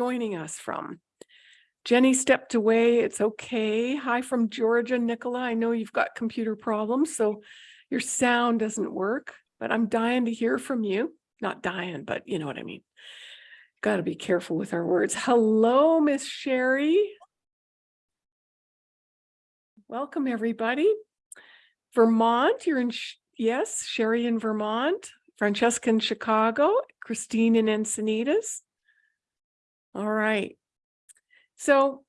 joining us from. Jenny stepped away. It's okay. Hi from Georgia, Nicola. I know you've got computer problems, so your sound doesn't work, but I'm dying to hear from you. Not dying, but you know what I mean. Got to be careful with our words. Hello, Miss Sherry. Welcome, everybody. Vermont, you're in, yes, Sherry in Vermont, Francesca in Chicago, Christine in Encinitas. All right. So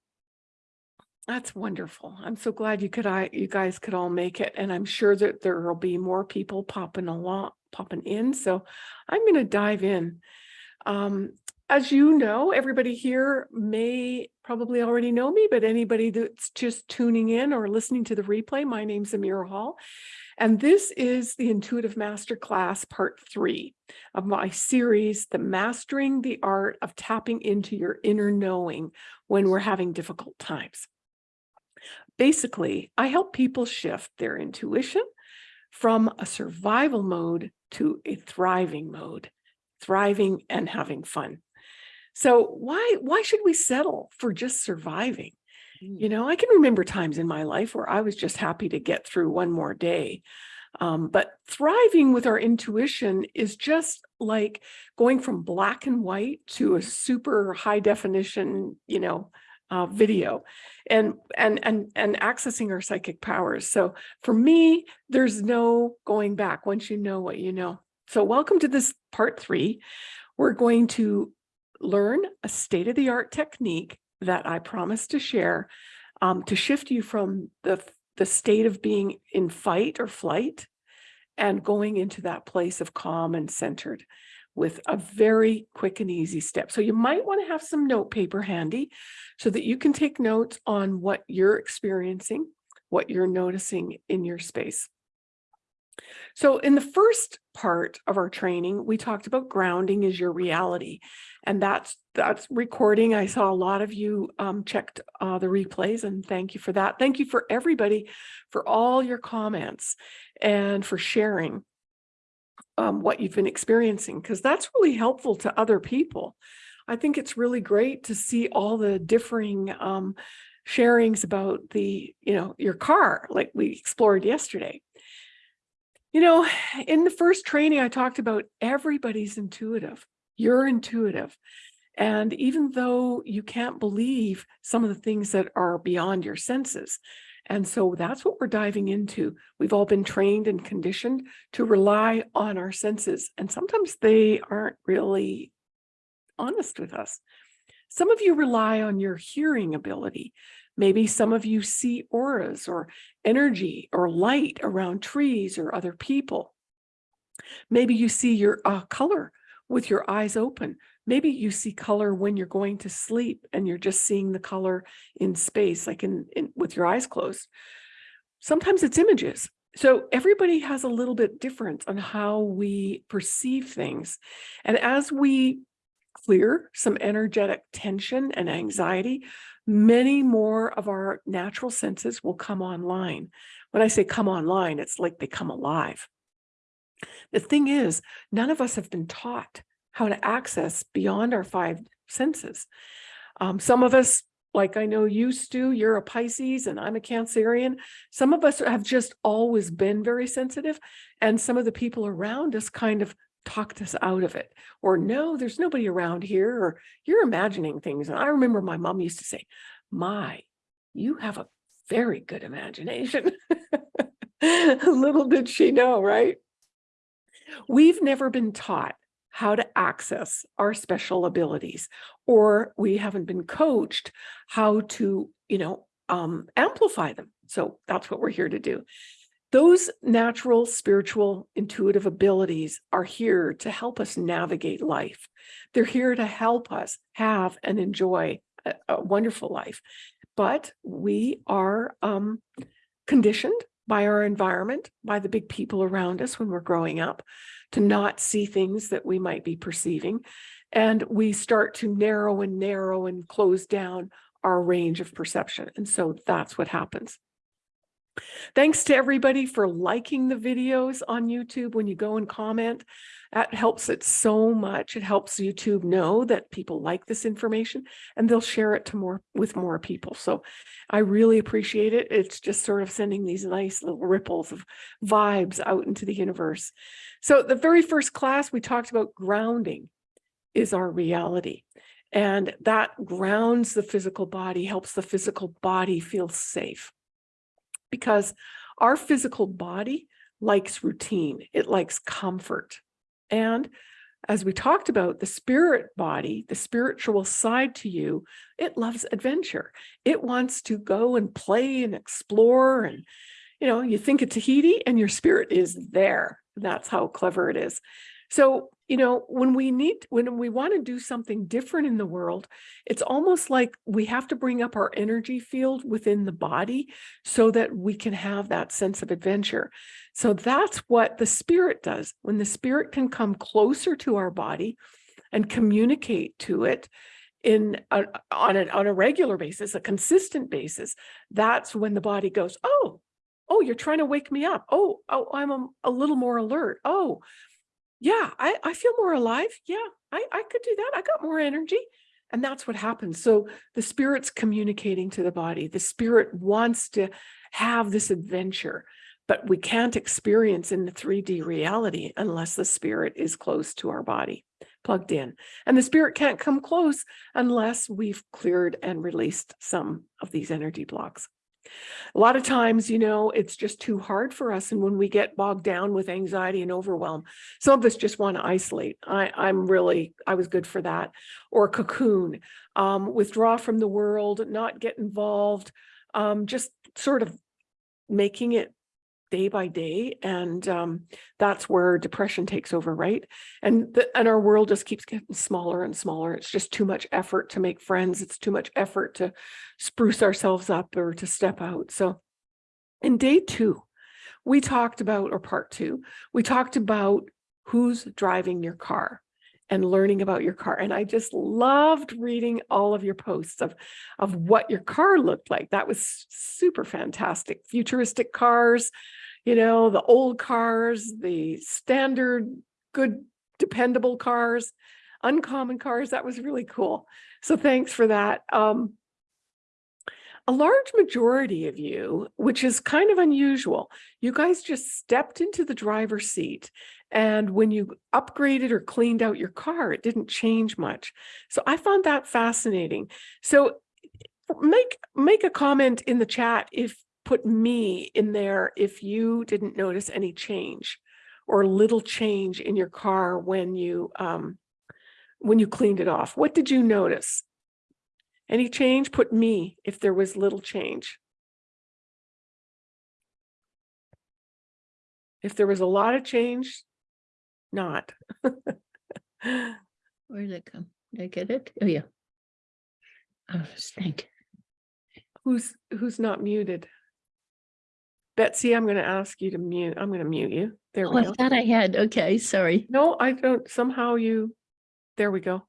that's wonderful. I'm so glad you could I you guys could all make it. And I'm sure that there will be more people popping along, popping in. So I'm going to dive in. Um, as you know, everybody here may probably already know me, but anybody that's just tuning in or listening to the replay, my name's Amira Hall. And this is the Intuitive Masterclass Part 3 of my series, The Mastering the Art of Tapping into Your Inner Knowing when we're having difficult times. Basically, I help people shift their intuition from a survival mode to a thriving mode, thriving and having fun. So why, why should we settle for just surviving? You know, I can remember times in my life where I was just happy to get through one more day. Um, but thriving with our intuition is just like going from black and white to a super high definition, you know, uh, video and, and, and, and accessing our psychic powers. So for me, there's no going back once you know what you know. So welcome to this part three. We're going to learn a state-of-the-art technique that I promise to share um, to shift you from the, the state of being in fight or flight and going into that place of calm and centered with a very quick and easy step. So you might want to have some note paper handy so that you can take notes on what you're experiencing, what you're noticing in your space. So in the first part of our training, we talked about grounding is your reality. And that's that's recording. I saw a lot of you um, checked uh, the replays and thank you for that. Thank you for everybody for all your comments and for sharing um, what you've been experiencing, because that's really helpful to other people. I think it's really great to see all the differing um, sharings about the, you know, your car, like we explored yesterday. You know, in the first training, I talked about everybody's intuitive. You're intuitive. And even though you can't believe some of the things that are beyond your senses, and so that's what we're diving into. We've all been trained and conditioned to rely on our senses, and sometimes they aren't really honest with us. Some of you rely on your hearing ability. Maybe some of you see auras or energy or light around trees or other people. Maybe you see your uh, color with your eyes open. Maybe you see color when you're going to sleep and you're just seeing the color in space, like in, in with your eyes closed. Sometimes it's images. So everybody has a little bit different on how we perceive things. And as we clear some energetic tension and anxiety, many more of our natural senses will come online. When I say come online, it's like they come alive. The thing is, none of us have been taught how to access beyond our five senses. Um, some of us, like I know you, Stu, you're a Pisces and I'm a Cancerian. Some of us have just always been very sensitive and some of the people around us kind of talked us out of it or no there's nobody around here or you're imagining things and i remember my mom used to say my you have a very good imagination. Little did she know right? We've never been taught how to access our special abilities or we haven't been coached how to you know um, amplify them. So that's what we're here to do those natural, spiritual, intuitive abilities are here to help us navigate life. They're here to help us have and enjoy a, a wonderful life. But we are um, conditioned by our environment, by the big people around us when we're growing up, to not see things that we might be perceiving. And we start to narrow and narrow and close down our range of perception. And so that's what happens. Thanks to everybody for liking the videos on YouTube when you go and comment. That helps it so much. It helps YouTube know that people like this information and they'll share it to more with more people. So I really appreciate it. It's just sort of sending these nice little ripples of vibes out into the universe. So the very first class we talked about grounding is our reality. And that grounds the physical body, helps the physical body feel safe. Because our physical body likes routine, it likes comfort. And as we talked about, the spirit body, the spiritual side to you, it loves adventure. It wants to go and play and explore. And, you know, you think of Tahiti and your spirit is there. That's how clever it is. So, you know, when we need, when we want to do something different in the world, it's almost like we have to bring up our energy field within the body so that we can have that sense of adventure. So that's what the spirit does. When the spirit can come closer to our body and communicate to it in a, on, a, on a regular basis, a consistent basis, that's when the body goes, oh, oh, you're trying to wake me up. Oh, oh I'm a, a little more alert. Oh, yeah, I, I feel more alive. Yeah, I, I could do that. I got more energy. And that's what happens. So the spirit's communicating to the body. The spirit wants to have this adventure, but we can't experience in the 3D reality unless the spirit is close to our body, plugged in. And the spirit can't come close unless we've cleared and released some of these energy blocks. A lot of times, you know, it's just too hard for us. And when we get bogged down with anxiety and overwhelm, some of us just want to isolate. I, I'm really, I was good for that. Or cocoon, um, withdraw from the world, not get involved, um, just sort of making it day by day. And um, that's where depression takes over, right? And, the, and our world just keeps getting smaller and smaller. It's just too much effort to make friends. It's too much effort to spruce ourselves up or to step out. So in day two, we talked about, or part two, we talked about who's driving your car and learning about your car. And I just loved reading all of your posts of, of what your car looked like. That was super fantastic. Futuristic cars, you know, the old cars, the standard, good, dependable cars, uncommon cars. That was really cool. So thanks for that. Um, a large majority of you, which is kind of unusual, you guys just stepped into the driver's seat and when you upgraded or cleaned out your car, it didn't change much. So I found that fascinating. So make make a comment in the chat if put me in there if you didn't notice any change or little change in your car when you um, when you cleaned it off. What did you notice? Any change? Put me if there was little change. If there was a lot of change, not. Where did it come? Did I get it? Oh, yeah. Oh, thank. Who's who's not muted? Betsy, I'm going to ask you to mute. I'm going to mute you. There Oh, we I go. thought I had, okay, sorry. No, I don't. Somehow you, there we go.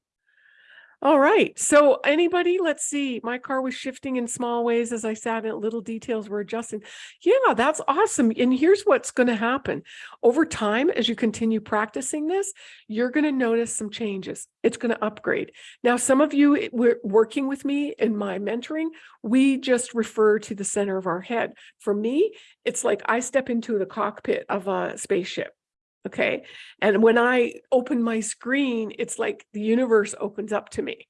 All right. So anybody, let's see. My car was shifting in small ways as I sat in little details were adjusting. Yeah, that's awesome. And here's what's going to happen. Over time, as you continue practicing this, you're going to notice some changes. It's going to upgrade. Now, some of you we're working with me in my mentoring, we just refer to the center of our head. For me, it's like I step into the cockpit of a spaceship. Okay. And when I open my screen, it's like the universe opens up to me.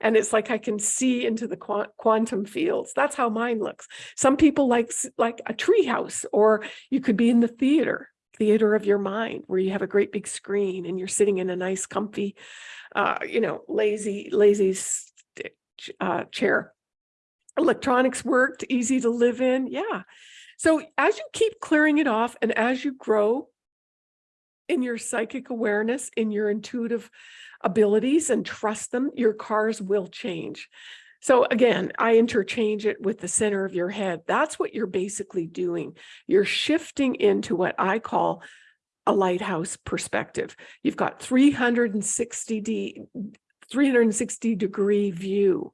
And it's like I can see into the qu quantum fields. That's how mine looks. Some people like, like a treehouse, or you could be in the theater, theater of your mind, where you have a great big screen and you're sitting in a nice, comfy, uh, you know, lazy, lazy uh, chair. Electronics worked, easy to live in. Yeah. So as you keep clearing it off and as you grow in your psychic awareness, in your intuitive abilities and trust them, your cars will change. So again, I interchange it with the center of your head. That's what you're basically doing. You're shifting into what I call a lighthouse perspective. You've got 360, 360 degree view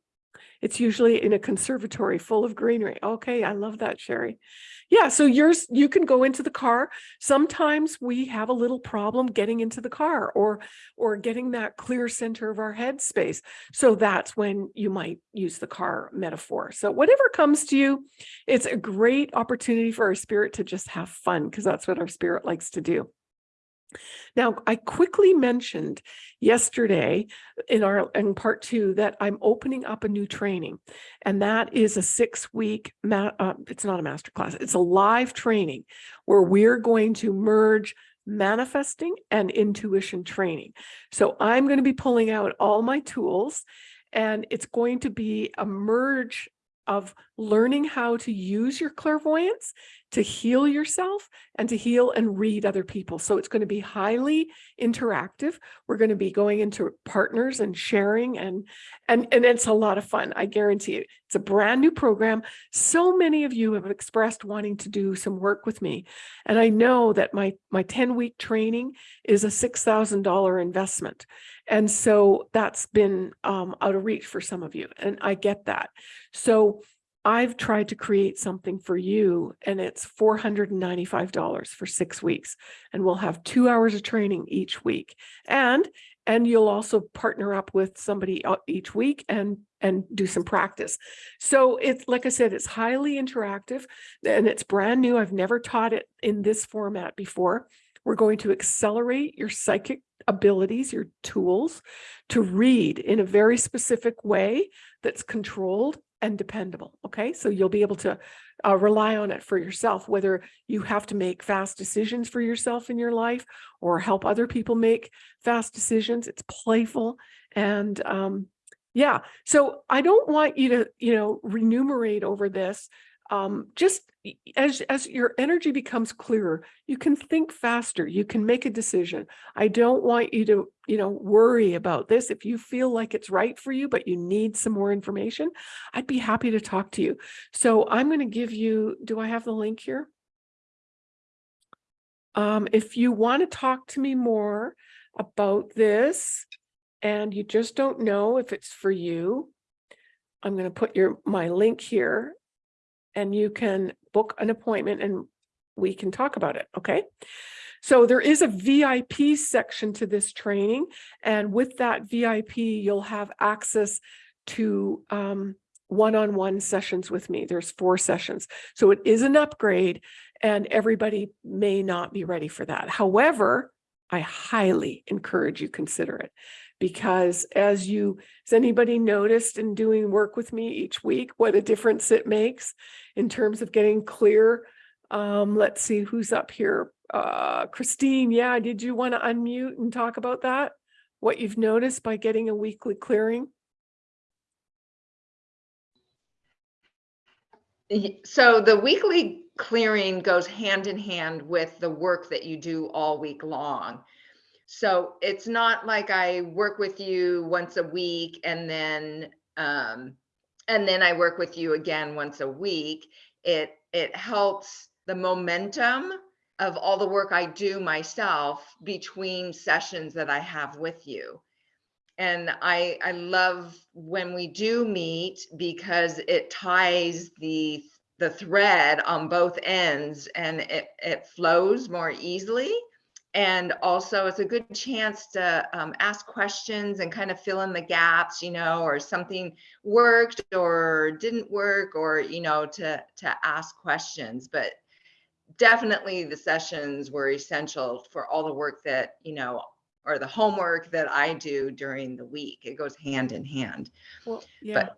It's usually in a conservatory full of greenery. Okay, I love that, Sherry. Yeah, so yours, you can go into the car. Sometimes we have a little problem getting into the car or or getting that clear center of our head space. So that's when you might use the car metaphor. So whatever comes to you, it's a great opportunity for our spirit to just have fun because that's what our spirit likes to do. Now, I quickly mentioned yesterday in our in part two that I'm opening up a new training, and that is a six week. Uh, it's not a master class; it's a live training where we're going to merge manifesting and intuition training. So I'm going to be pulling out all my tools, and it's going to be a merge of learning how to use your clairvoyance to heal yourself and to heal and read other people. So it's going to be highly interactive. We're going to be going into partners and sharing and and and it's a lot of fun. I guarantee you. It's a brand new program. So many of you have expressed wanting to do some work with me. And I know that my my 10 week training is a $6,000 investment. And so that's been um, out of reach for some of you. And I get that. So I've tried to create something for you and it's $495 for six weeks. And we'll have two hours of training each week. And and you'll also partner up with somebody each week and and do some practice. So it's like I said, it's highly interactive and it's brand new. I've never taught it in this format before. We're going to accelerate your psychic abilities, your tools to read in a very specific way that's controlled and dependable. Okay, so you'll be able to uh, rely on it for yourself, whether you have to make fast decisions for yourself in your life or help other people make fast decisions. It's playful and um, yeah. So I don't want you to, you know, remunerate over this um, just as as your energy becomes clearer, you can think faster, you can make a decision. I don't want you to, you know, worry about this. If you feel like it's right for you, but you need some more information, I'd be happy to talk to you. So I'm going to give you, do I have the link here? Um, if you want to talk to me more about this and you just don't know if it's for you, I'm going to put your my link here and you can book an appointment and we can talk about it, okay? So there is a VIP section to this training, and with that VIP, you'll have access to um, one-on-one sessions with me. There's four sessions. So it is an upgrade, and everybody may not be ready for that. However, I highly encourage you consider it because as you, has anybody noticed in doing work with me each week, what a difference it makes in terms of getting clear? Um, let's see who's up here. Uh, Christine, yeah, did you want to unmute and talk about that? What you've noticed by getting a weekly clearing? So the weekly clearing goes hand in hand with the work that you do all week long. So it's not like I work with you once a week and then um and then I work with you again once a week. It it helps the momentum of all the work I do myself between sessions that I have with you and I I love when we do meet because it ties the the thread on both ends and it it flows more easily and also it's a good chance to um, ask questions and kind of fill in the gaps you know or something worked or didn't work or you know to to ask questions but definitely the sessions were essential for all the work that you know or the homework that I do during the week. It goes hand in hand. Well, yeah.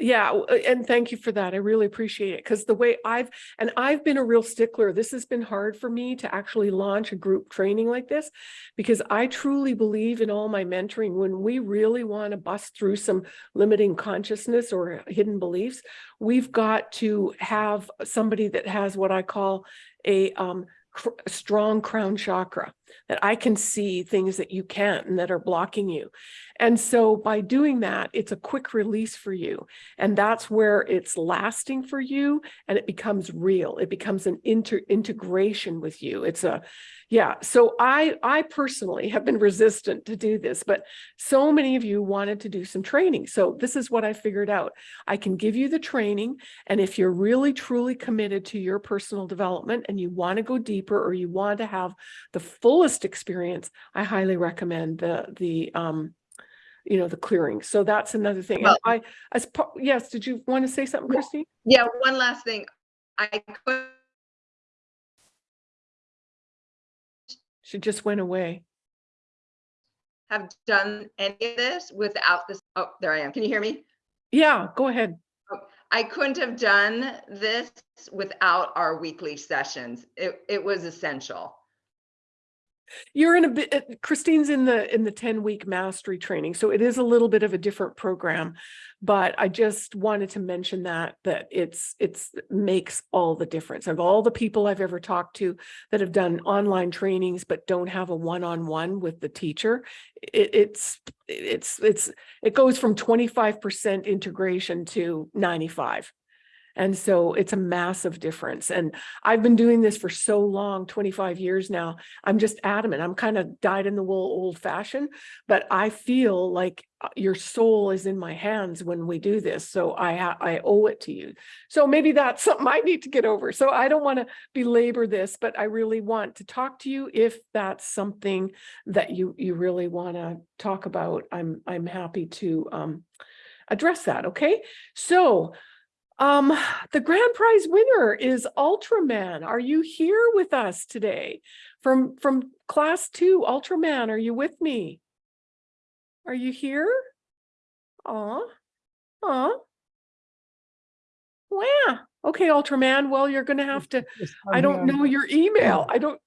Yeah, and thank you for that. I really appreciate it because the way I've, and I've been a real stickler. This has been hard for me to actually launch a group training like this because I truly believe in all my mentoring. When we really want to bust through some limiting consciousness or hidden beliefs, we've got to have somebody that has what I call a um, a strong crown chakra. that I can see things that you can't and that are blocking you. And so by doing that, it's a quick release for you. And that's where it's lasting for you and it becomes real. It becomes an inter integration with you. It's a, yeah. So I, I personally have been resistant to do this, but so many of you wanted to do some training. So this is what I figured out. I can give you the training. And if you're really truly committed to your personal development and you want to go deeper or you want to have the fullest experience, I highly recommend the, the, um, you know, the clearing. So that's another thing. Well- I, as, yes, did you want to say something. Christine? Yeah, one last thing. I could She just went away. have done any of this without this. Oh, there I am. Can you hear me? Yeah, go ahead. Oh, I couldn't have done this without our weekly sessions. It, it was essential. You're in a bit, uh, Christine's in the, in the 10 week mastery training. So it is a little bit of a different program. But I just wanted to mention that, that it's, it's makes all the difference. Of all the people I've ever talked to that have done online trainings, but don't have a one-on-one with the teacher, it, it's, it's, it's, it goes from 25% integration to 95. And so it's a massive difference. And I've been doing this for so long, 25 years now. I'm just adamant. I'm kind of dyed in the wool old fashioned, but I feel like uh, your soul is in my hands when we do this. So I, I owe it to you. So maybe that's something I need to get over. So I don't want to belabor this, but I really want to talk to you if that's something that you, you really want to talk about. I'm, I'm happy to, um, address that. Okay. So, um, the grand prize winner is Ultraman. Are you here with us today? From, from class two, Ultraman, are you with me? Are you here? Aw, aw. Wow. Okay, Ultraman, well, you're gonna have to, I don't know your email. I don't.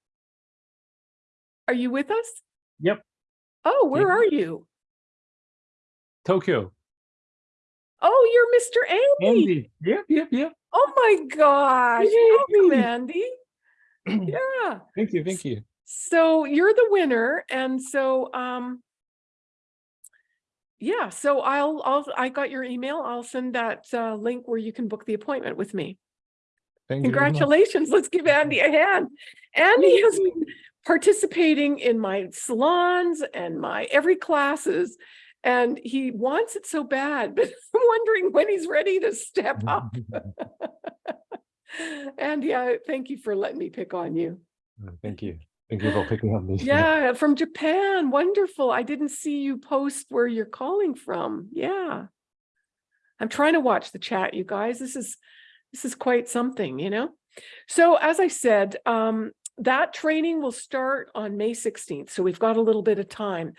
Are you with us? Yep. Oh, where Mhm. are you? Tokyo. Oh, you're Mr. Andy. Andy. Yep, yep, yep. Oh my gosh, welcome, Yay. Andy. Yeah. Thank you, thank you. So you're the winner. And so, um, yeah, so I'll, I'll, I got your email. I'll send that, uh, link where you can book the appointment with me. Thank you. Congratulations. Let's give Andy a hand. Andy has been participating in my salons and my every classes. And he wants it so bad, but I'm wondering when he's ready to step up. and yeah, thank you for letting me pick on you. Thank you. Thank you for picking up this. Yeah, from Japan. Wonderful. I didn't see you post where you're calling from. Yeah. I'm trying to watch the chat, you guys. This is this is quite something, you know? So as I said, um, that training will start on May 16th. So we've got a little bit of time.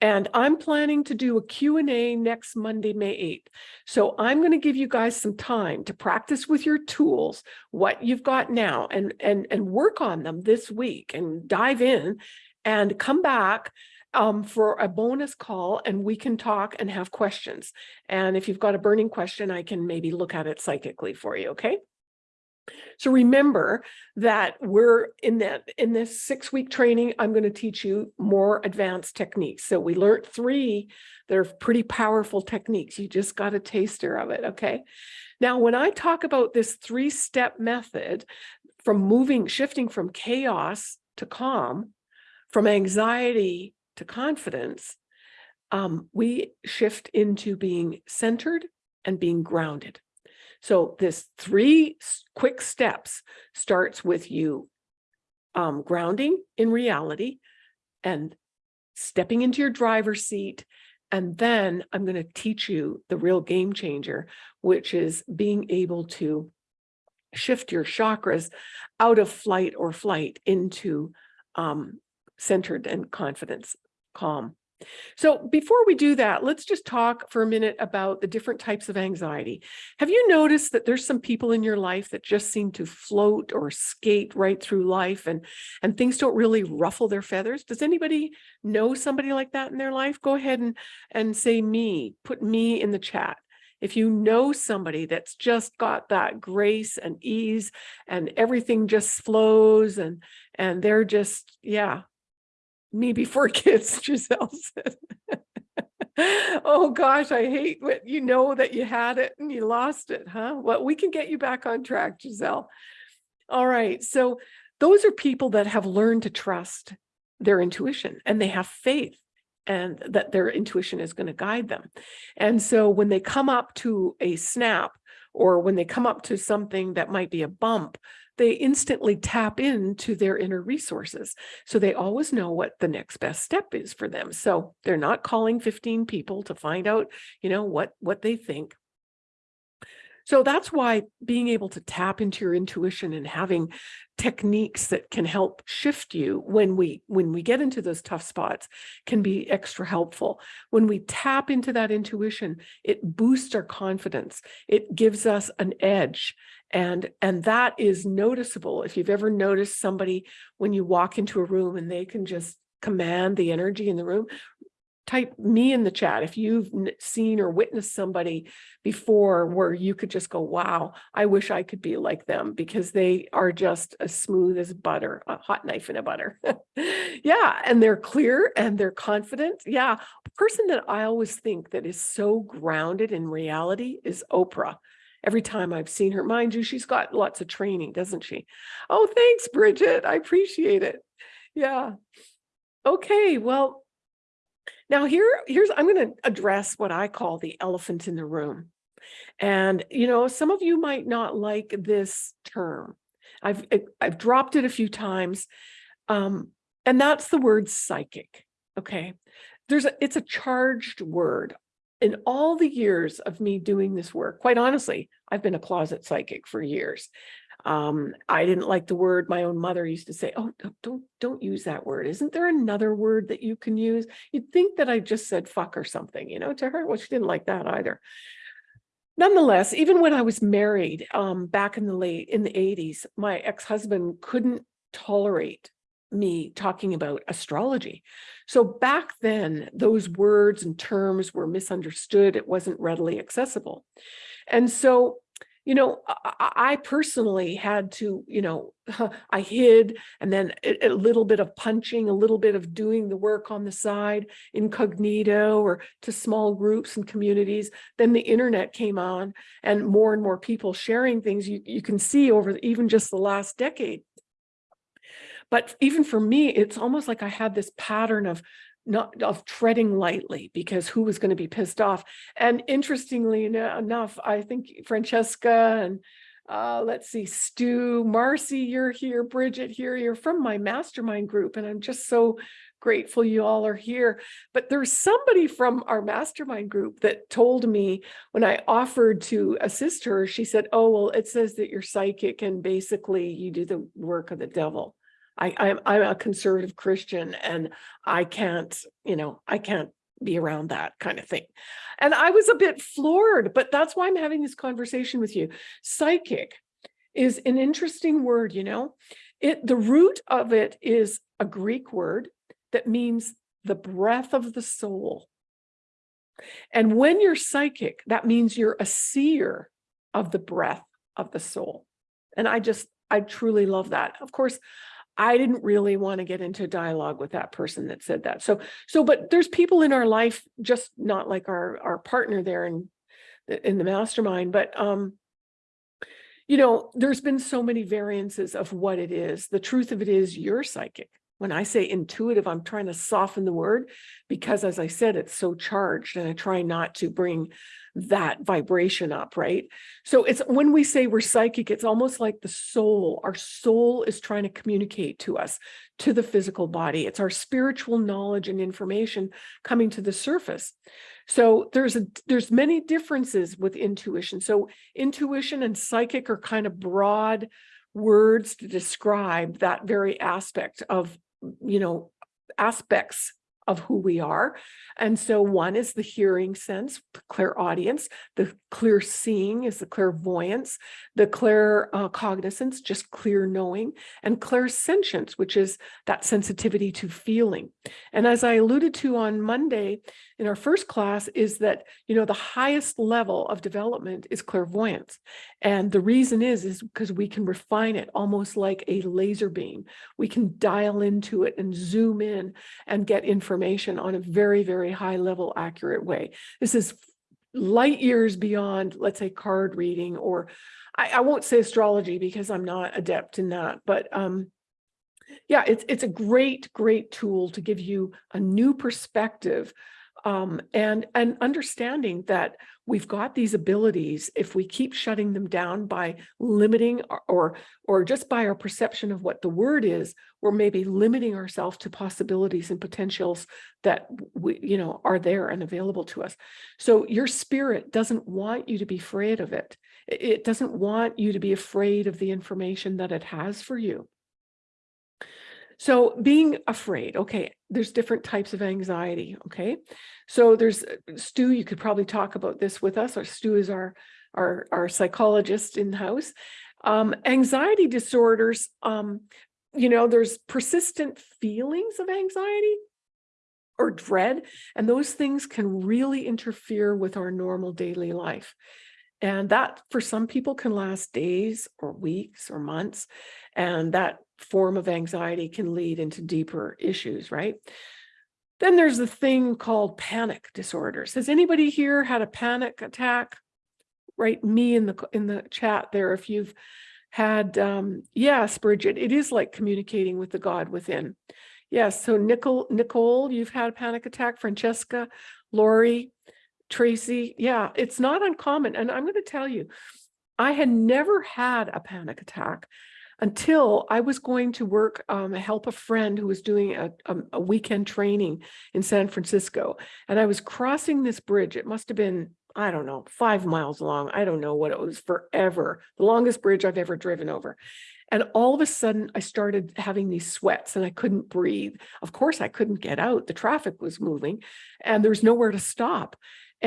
And I'm planning to do a Q&A next Monday, May 8th. So I'm going to give you guys some time to practice with your tools, what you've got now, and, and, and work on them this week and dive in and come back um, for a bonus call and we can talk and have questions. And if you've got a burning question, I can maybe look at it psychically for you, okay? So remember that we're in that in this six week training, I'm going to teach you more advanced techniques. So we learned three that are pretty powerful techniques. You just got a taster of it. Okay. Now, when I talk about this three step method from moving, shifting from chaos to calm, from anxiety to confidence, um, we shift into being centered and being grounded. So this three quick steps starts with you um, grounding in reality and stepping into your driver's seat. And then I'm going to teach you the real game changer, which is being able to shift your chakras out of flight or flight into um, centered and confidence, calm. So before we do that, let's just talk for a minute about the different types of anxiety. Have you noticed that there's some people in your life that just seem to float or skate right through life and, and things don't really ruffle their feathers? Does anybody know somebody like that in their life? Go ahead and, and say me, put me in the chat. If you know somebody that's just got that grace and ease and everything just flows and, and they're just, yeah, me before kids, Giselle said. oh gosh, I hate what you know that you had it and you lost it, huh? Well, we can get you back on track, Giselle. All right. So those are people that have learned to trust their intuition and they have faith and that their intuition is going to guide them. And so when they come up to a snap or when they come up to something that might be a bump, they instantly tap into their inner resources. So they always know what the next best step is for them. So they're not calling 15 people to find out, you know, what, what they think. So that's why being able to tap into your intuition and having techniques that can help shift you when we when we get into those tough spots can be extra helpful. When we tap into that intuition, it boosts our confidence. It gives us an edge. And, and that is noticeable. If you've ever noticed somebody when you walk into a room and they can just command the energy in the room, type me in the chat if you've seen or witnessed somebody before where you could just go, wow, I wish I could be like them because they are just as smooth as butter, a hot knife in a butter. yeah, and they're clear and they're confident. Yeah, person that I always think that is so grounded in reality is Oprah. Every time I've seen her, mind you, she's got lots of training, doesn't she? Oh, thanks, Bridget. I appreciate it. Yeah. Okay, well, now here, here's, I'm going to address what I call the elephant in the room. And, you know, some of you might not like this term. I've, I've dropped it a few times. Um, and that's the word psychic. Okay. There's a, it's a charged word. In all the years of me doing this work, quite honestly, I've been a closet psychic for years. Um, I didn't like the word my own mother used to say, oh, don't, don't use that word. Isn't there another word that you can use? You'd think that I just said fuck or something, you know, to her. Well, she didn't like that either. Nonetheless, even when I was married um, back in the late, in the 80s, my ex-husband couldn't tolerate me talking about astrology. So back then, those words and terms were misunderstood. It wasn't readily accessible. And so you know, I, I personally had to, you know, I hid and then a, a, little bit of punching, a little bit of doing the work on the side, incognito or to small groups and communities. Then the internet came on and more and more people sharing things you, you can see over even just the last decade. But even for me, it's almost like I had this pattern of not of treading lightly because who was going to be pissed off. And interestingly enough, I think Francesca and uh, let's see, Stu, Marcy, you're here, Bridget here, you're from my mastermind group. And I'm just so grateful you all are here. But there's somebody from our mastermind group that told me when I offered to assist her, she said, oh, well, it says that you're psychic and basically you do the work of the devil. I, I'm, I'm a conservative Christian and I can't, you know, I can't be around that kind of thing. And I was a bit floored, but that's why I'm having this conversation with you. Psychic is an interesting word, you know, it the root of it is a Greek word that means the breath of the soul. And when you're psychic, that means you're a seer of the breath of the soul. And I just, I truly love that. Of course, I didn't really want to get into dialogue with that person that said that. So, so, but there's people in our life, just not like our, our partner there in, in the mastermind, but, um, you know, there's been so many variances of what it is. The truth of it is you're psychic. When I say intuitive, I'm trying to soften the word because as I said, it's so charged and I try not to bring that vibration up, right? So it's when we say we're psychic, it's almost like the soul, our soul is trying to communicate to us, to the physical body. It's our spiritual knowledge and information coming to the surface. So there's a, there's many differences with intuition. So intuition and psychic are kind of broad words to describe that very aspect of, you know, aspects of who we are. And so one is the hearing sense, the clairaudience, the clear seeing is the clairvoyance, the clear uh, cognizance, just clear knowing, and clairsentience, which is that sensitivity to feeling. And as I alluded to on Monday, in our first class is that, you know, the highest level of development is clairvoyance. And the reason is, is because we can refine it almost like a laser beam. We can dial into it and zoom in and get information on a very, very high level accurate way. This is light years beyond, let's say, card reading, or I, I won't say astrology because I'm not adept in that, but um, yeah, it's it's a great, great tool to give you a new perspective um, and and understanding that we've got these abilities if we keep shutting them down by limiting or, or or just by our perception of what the word is we're maybe limiting ourselves to possibilities and potentials that we you know are there and available to us. So your spirit doesn't want you to be afraid of it. It it doesn't want you to be afraid of the information that it has for you so being afraid, okay, there's different types of anxiety, okay? So there's uh, Stu, you could probably talk about this with us, or Stu is our, our, our psychologist in-house. Um, anxiety disorders, um, you know, there's persistent feelings of anxiety or dread, and those things can really interfere with our normal daily life. And that for some people can last days or weeks or months. And that form of anxiety can lead into deeper issues, right? Then there's the thing called panic disorders. Has anybody here had a panic attack? Write me in the in the chat there if you've had um yes, Bridget, it is like communicating with the God within. Yes, so Nicole, Nicole, you've had a panic attack, Francesca, Lori, Tracy. Yeah, it's not uncommon. And I'm going to tell you, I had never had a panic attack until I was going to work, um, help a friend who was doing a, a, a weekend training in San Francisco. And I was crossing this bridge. It must have been, I don't know, five miles long. I don't know what it was forever, the longest bridge I've ever driven over. And all of a sudden I started having these sweats and I couldn't breathe. Of course, I couldn't get out. The traffic was moving and there was nowhere to stop.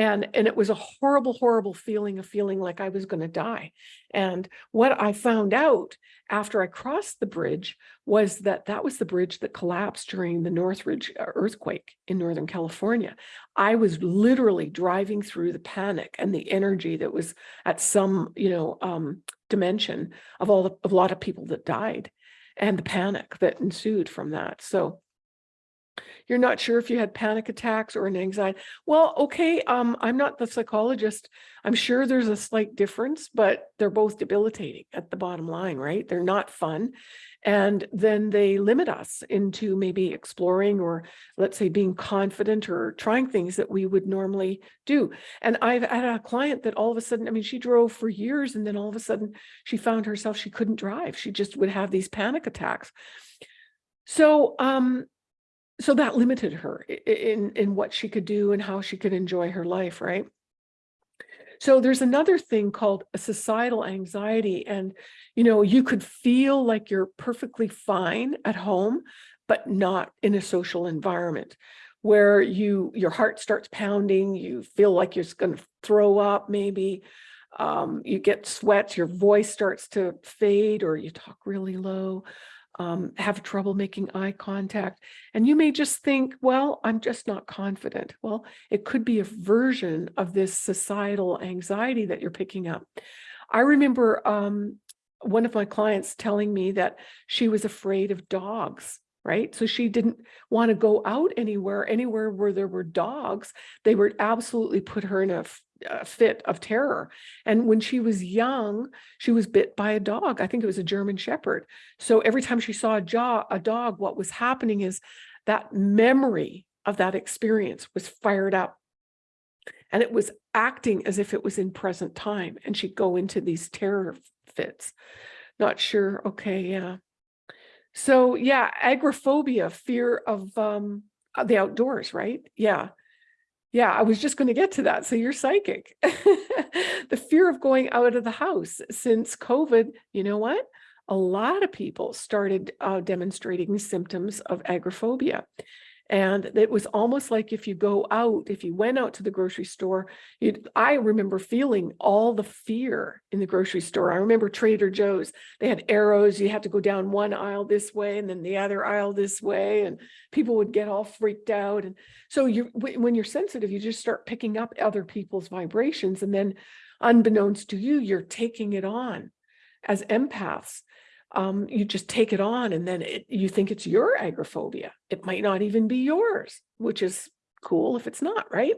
And, and it was a horrible, horrible feeling of feeling like I was going to die. And what I found out after I crossed the bridge was that that was the bridge that collapsed during the Northridge uh, earthquake in Northern California. I was literally driving through the panic and the energy that was at some, you know, um, dimension of all the, of a lot of people that died and the panic that ensued from that. So you're not sure if you had panic attacks or an anxiety. Well, okay, um, I'm not the psychologist. I'm sure there's a slight difference, but they're both debilitating at the bottom line, right? They're not fun. And then they limit us into maybe exploring or let's say being confident or trying things that we would normally do. And I've had a client that all of a sudden, I mean, she drove for years and then all of a sudden she found herself, she couldn't drive. She just would have these panic attacks. So um, so that limited her in in what she could do and how she could enjoy her life right? So there's another thing called a societal anxiety and you know you could feel like you're perfectly fine at home but not in a social environment where you your heart starts pounding you feel like you're going to throw up maybe um, you get sweats your voice starts to fade or you talk really low um, have trouble making eye contact. And you may just think, well, I'm just not confident. Well, it could be a version of this societal anxiety that you're picking up. I remember um, one of my clients telling me that she was afraid of dogs right? So she didn't want to go out anywhere, anywhere where there were dogs. They would absolutely put her in a a fit of terror. And when she was young, she was bit by a dog. I think it was a German Shepherd. So every time she saw a, jaw, a dog, what was happening is that memory of that experience was fired up. And it was acting as if it was in present time. And she'd go into these terror fits. Not sure. Okay, yeah. So yeah, agoraphobia, fear of um, the outdoors, right? Yeah. Yeah, I was just going to get to that. So you're psychic. the fear of going out of the house since COVID, you know what? A lot of people started uh, demonstrating symptoms of agoraphobia. And it was almost like if you go out, if you went out to the grocery store, I remember feeling all the fear in the grocery store. I remember Trader Joe's, they had arrows, you had to go down one aisle this way and then the other aisle this way, and people would get all freaked out. And so you, when you're sensitive, you just start picking up other people's vibrations. And then unbeknownst to you, you're taking it on as empaths um, you just take it on and then it, you think it's your agoraphobia. It might not even be yours, which is cool if it's not, right?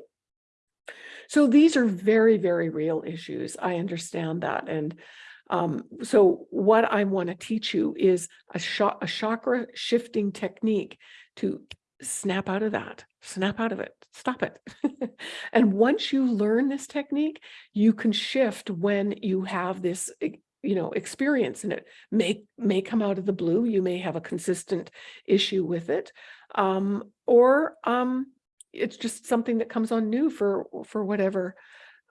So these are very, very real issues. I understand that. And um, so what I want to teach you is a, a chakra shifting technique to snap out of that, snap out of it, stop it. and once you learn this technique, you can shift when you have this e- you know, experience and it may, may come out of the blue. You may have a consistent issue with it. Um, or um, it's just something that comes on new for, for whatever.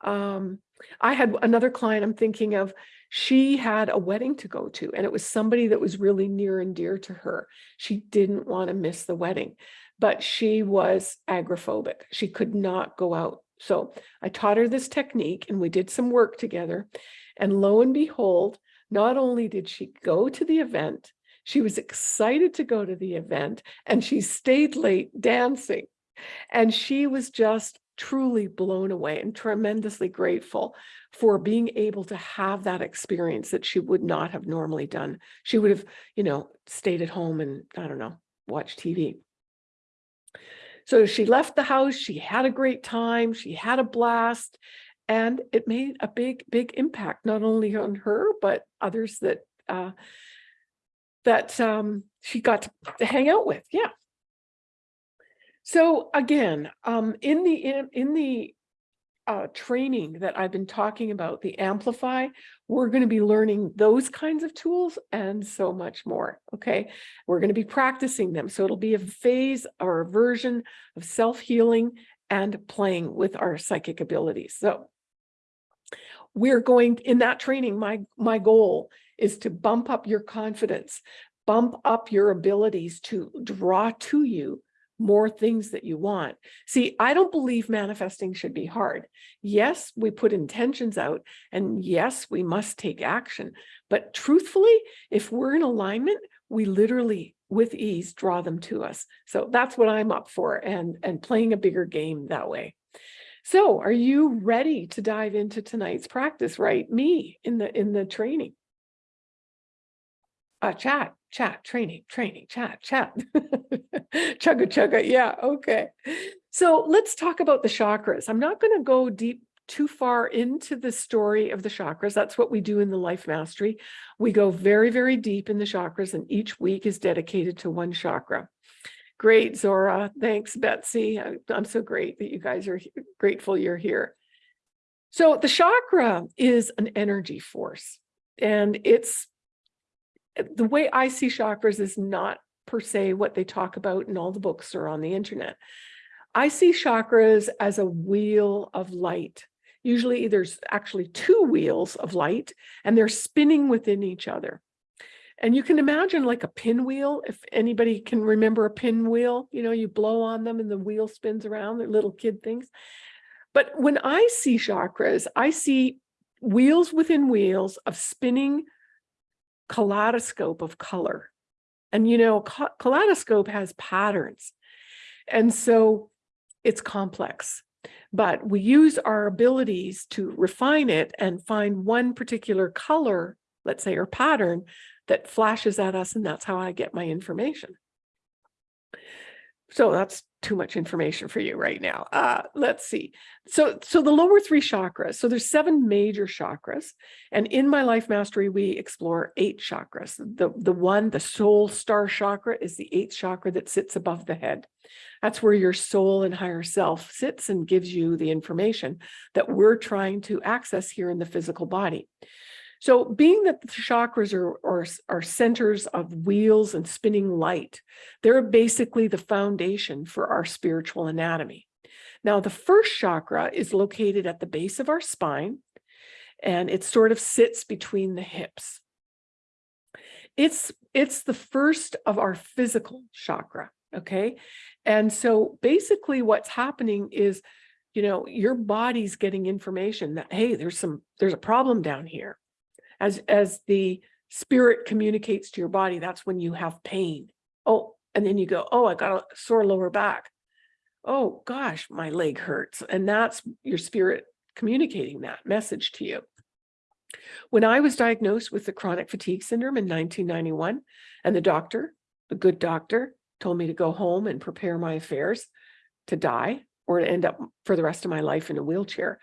Um, I had another client I'm thinking of, she had a wedding to go to and it was somebody that was really near and dear to her. She didn't want to miss the wedding, but she was agoraphobic. She could not go out. So I taught her this technique and we did some work together. And lo and behold, not only did she go to the event, she was excited to go to the event and she stayed late dancing. And she was just truly blown away and tremendously grateful for being able to have that experience that she would not have normally done. She would have, you know, stayed at home and I don't know, watch TV. So she left the house, she had a great time, she had a blast, and it made a big, big impact, not only on her, but others that uh, that um, she got to, hang out with. Yeah. So again, um, in the in, in the uh, training that I've been talking about, the Amplify, we're going to be learning those kinds of tools and so much more. Okay, we're going to be practicing them. So it'll be a phase or a version of self-healing and playing with our psychic abilities. So we're going in that training, my, my goal is to bump up your confidence, bump up your abilities to draw to you more things that you want. See, I don't believe manifesting should be hard. Yes, we put intentions out and yes, we must take action. But truthfully, if we're in alignment, we literally with ease draw them to us. So that's what I'm up for and, and playing a bigger game that way. So are you ready to dive into tonight's practice? Right, me in the in the training. Uh, chat, chat, training, training, chat, chat. chugga chugga, yeah, okay. So let's talk about the chakras. I'm not going to go deep too far into the story of the chakras. That's what we do in the Life Mastery. We go very, very deep in the chakras, and each week is dedicated to one chakra. Great, Zora. Thanks, Betsy. I'm so great that you guys are grateful you're here. So the chakra is an energy force and it's Uh, the way I see chakras is not per se what they talk about in all the books or on the internet. I see chakras as a wheel of light. Usually there's actually two wheels of light and they're spinning within each other. And you can imagine like a pinwheel, if anybody can remember a pinwheel, you know, you blow on them and the wheel spins around, they're little kid things. But when I see chakras, I see wheels within wheels of spinning kaleidoscope of color. And you know, kaleidoscope has patterns. And so it's complex, but we use our abilities to refine it and find one particular color, let's say, or pattern that flashes at us. And that's how I get my information. So that's too much information for you right now. Uh, let's see. So, so the lower three chakras, so there's seven major chakras. And in my life mastery, we explore eight chakras. The, the one, the soul star chakra is the eighth chakra that sits above the head. That's where your soul and higher self sits and gives you the information that we're trying to access here in the physical body. So being that the chakras are, are, are centers of wheels and spinning light, they're basically the foundation for our spiritual anatomy. Now, the first chakra is located at the base of our spine, and it sort of sits between the hips. It's, it's the first of our physical chakra. Okay. And so basically what's happening is, you know, your body's getting information that, hey, there's some, there's a problem down here. As, as the spirit communicates to your body, that's when you have pain. Oh, and then you go, oh, I got a sore lower back. Oh gosh, my leg hurts. And that's your spirit communicating that message to you. When I was diagnosed with the chronic fatigue syndrome in 1991, and the doctor, the good doctor, told me to go home and prepare my affairs to die or to end up for the rest of my life in a wheelchair,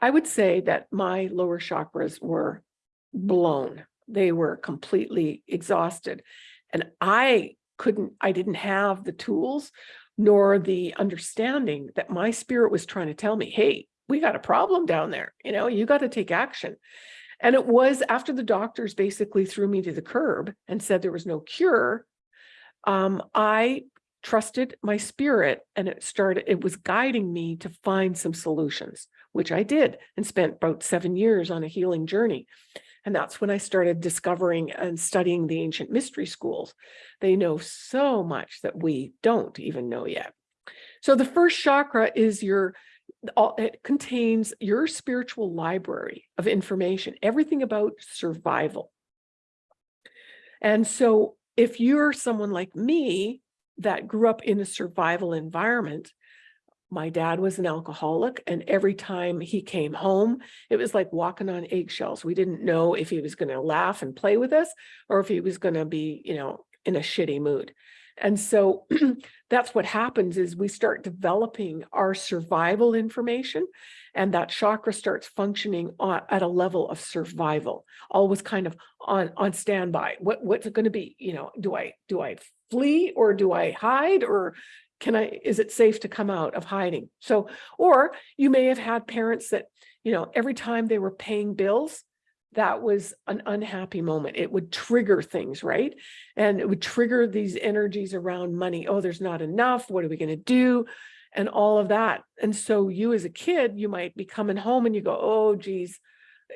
I would say that my lower chakras were blown. They were completely exhausted. And I couldn't, I didn't have the tools nor the understanding that my spirit was trying to tell me, hey, we got a problem down there. You know, you got to take action. And it was after the doctors basically threw me to the curb and said there was no cure. Um, I trusted my spirit and it started, it was guiding me to find some solutions, which I did and spent about seven years on a healing journey. And that's when I started discovering and studying the ancient mystery schools. They know so much that we don't even know yet. So the first chakra is your, it contains your spiritual library of information, everything about survival. And so if you're someone like me that grew up in a survival environment, my dad was an alcoholic and every time he came home, it was like walking on eggshells. We didn't know if he was going to laugh and play with us or if he was going to be, you know, in a shitty mood. And so that's what happens is we start developing our survival information and that chakra starts functioning on, at a level of survival, always kind of on, on standby. What, what's it going to be? You know, do I, do I flee or do I hide or can I, is it safe to come out of hiding? So, or you may have had parents that, you know, every time they were paying bills, that was an unhappy moment. It would trigger things, right? And it would trigger these energies around money. Oh, there's not enough. What are we going to do? And all of that. And so you as a kid, you might be coming home and you go, oh, geez,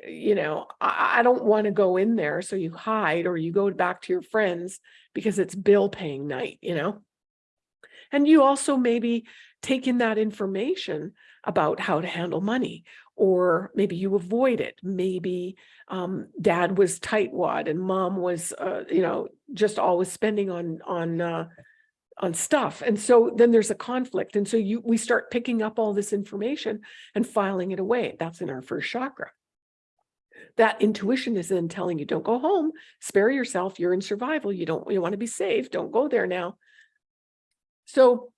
you know, I, I don't want to go in there. So you hide or you go back to your friends because it's bill paying night, you know? And you also maybe take in that information about how to handle money, or maybe you avoid it. Maybe um, dad was tightwad and mom was, uh, you know, just always spending on on uh, on stuff. And so then there's a conflict. And so you we start picking up all this information and filing it away. That's in our first chakra. That intuition is then telling you, don't go home, spare yourself, you're in survival, you don't, you want to be safe, don't go there now. So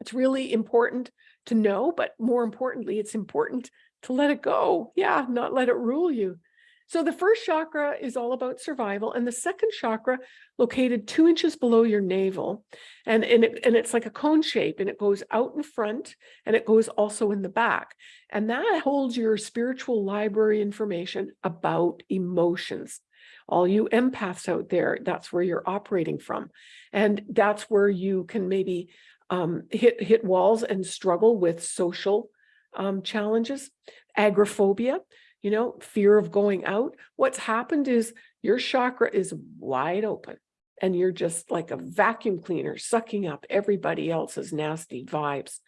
it's really important to know, but more importantly, it's important to let it go. Yeah, not let it rule you. So the first chakra is all about survival and the second chakra located two inches below your navel and, and, it, and it's like a cone shape and it goes out in front and it goes also in the back. And that holds your spiritual library information about emotions. All you empaths out there, that's where you're operating from. And that's where you can maybe um, hit, hit walls and struggle with social um, challenges, agoraphobia, you know, fear of going out. What's happened is your chakra is wide open and you're just like a vacuum cleaner sucking up everybody else's nasty vibes.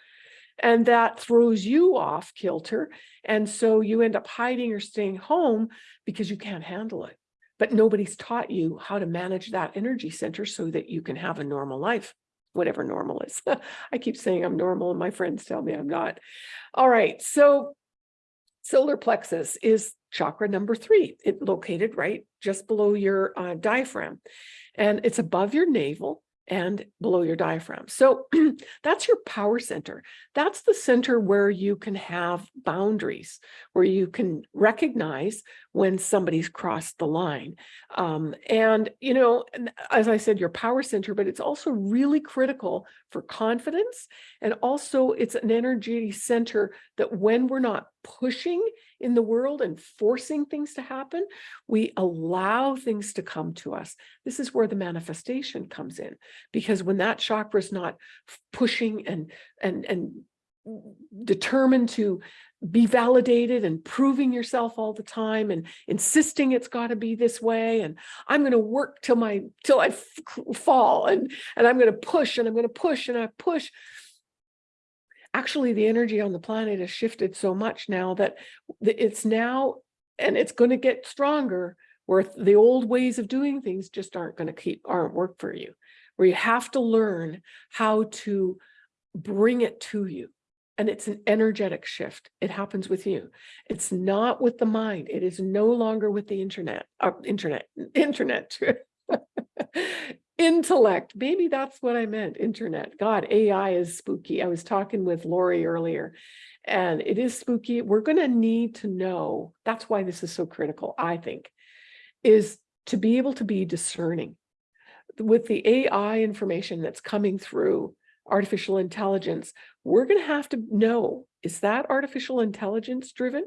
And that throws you off kilter. And so you end up hiding or staying home because you can't handle it. But nobody's taught you how to manage that energy center so that you can have a normal life, whatever normal is. I keep saying I'm normal and my friends tell me I'm not. All right, so solar plexus is chakra number three. It located right just below your uh, diaphragm and it's above your navel and below your diaphragm. So that's your power center. That's the center where you can have boundaries, where you can recognize when somebody's crossed the line. Um, and, you know, as I said, your power center, but it's also really critical for confidence. And also it's an energy center that when we're not pushing in the world and forcing things to happen, we allow things to come to us. This is where the manifestation comes in, because when that chakra is not pushing and, and, and determined to be validated and proving yourself all the time and insisting it's got to be this way and i'm going to work till my till I fall and and i'm going to push and i'm going to push and i push actually the energy on the planet has shifted so much now that it's now and it's going to get stronger where the old ways of doing things just aren't going to keep aren't work for you. Where you have to learn how to bring it to you and it's an energetic shift. It happens with you. It's not with the mind. It is no longer with the internet uh, internet internet intellect maybe that's what i meant internet. God ai is spooky. I was talking with lori earlier and it is spooky. We're going to need to know that's why this is so critical i think is to be able to be discerning. With the ai information that's coming through artificial intelligence we're going to have to know is that artificial intelligence driven?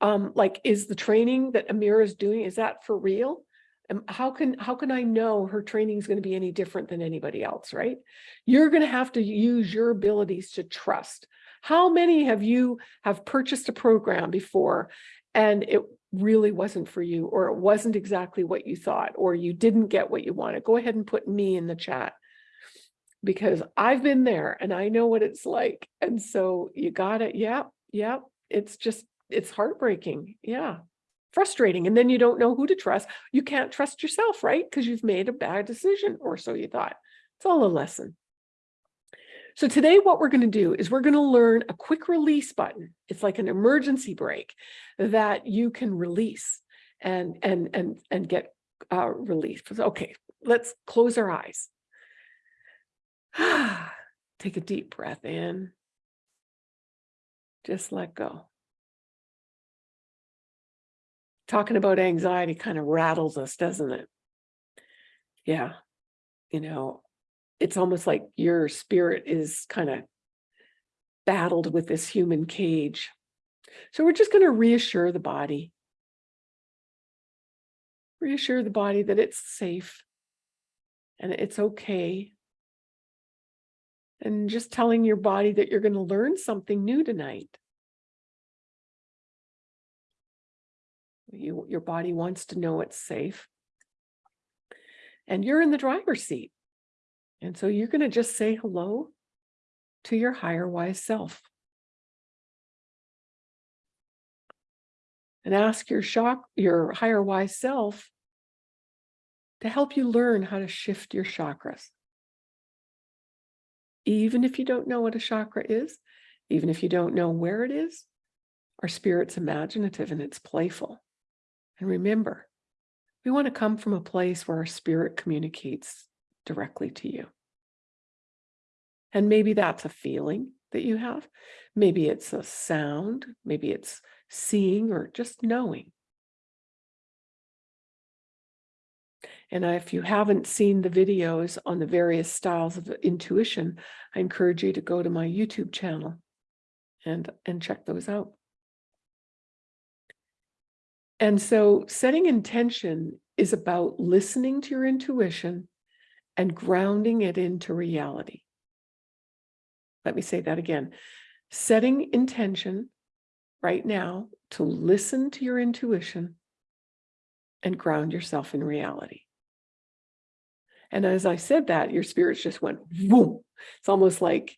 Um like is the training that amira is doing is that for real and how can how can i know her training is going to be any different than anybody else right you're going to have to use your abilities to trust how many have you have purchased a program before and it really wasn't for you or it wasn't exactly what you thought or you didn't get what you wanted go ahead and put me in the chat because I've been there and I know what it's like. And so you got it. Yeah. Yeah. It's just, it's heartbreaking. Yeah. Frustrating. And then you don't know who to trust. You can't trust yourself, right? Because you've made a bad decision or so you thought. It's all a lesson. So today what we're going to do is we're going to learn a quick release button. It's like an emergency brake that you can release and and and and get uh relief. Okay, let's close our eyes. Take a deep breath in. Just let go. Talking about anxiety kind of rattles us, doesn't it? Yeah. You know, it's almost like your spirit is kind of battled with this human cage. So we're just going to reassure the body. Reassure the body that it's safe and it's okay and just telling your body that you're going to learn something new tonight. You, your body wants to know it's safe. And you're in the driver's seat. And so you're going to just say hello to your higher wise self. And ask your shock, your higher wise self to help you learn how to shift your chakras even if you don't know what a chakra is, even if you don't know where it is, our spirit's imaginative and it's playful. And remember, we want to come from a place where our spirit communicates directly to you. And maybe that's a feeling that you have. Maybe it's a sound, maybe it's seeing or just knowing. And if you haven't seen the videos on the various styles of intuition, I encourage you to go to my YouTube channel and, and check those out. And so setting intention is about listening to your intuition and grounding it into reality. Let me say that again. Setting intention right now to listen to your intuition and ground yourself in reality. And as I said that, your spirits just went boom. It's almost like,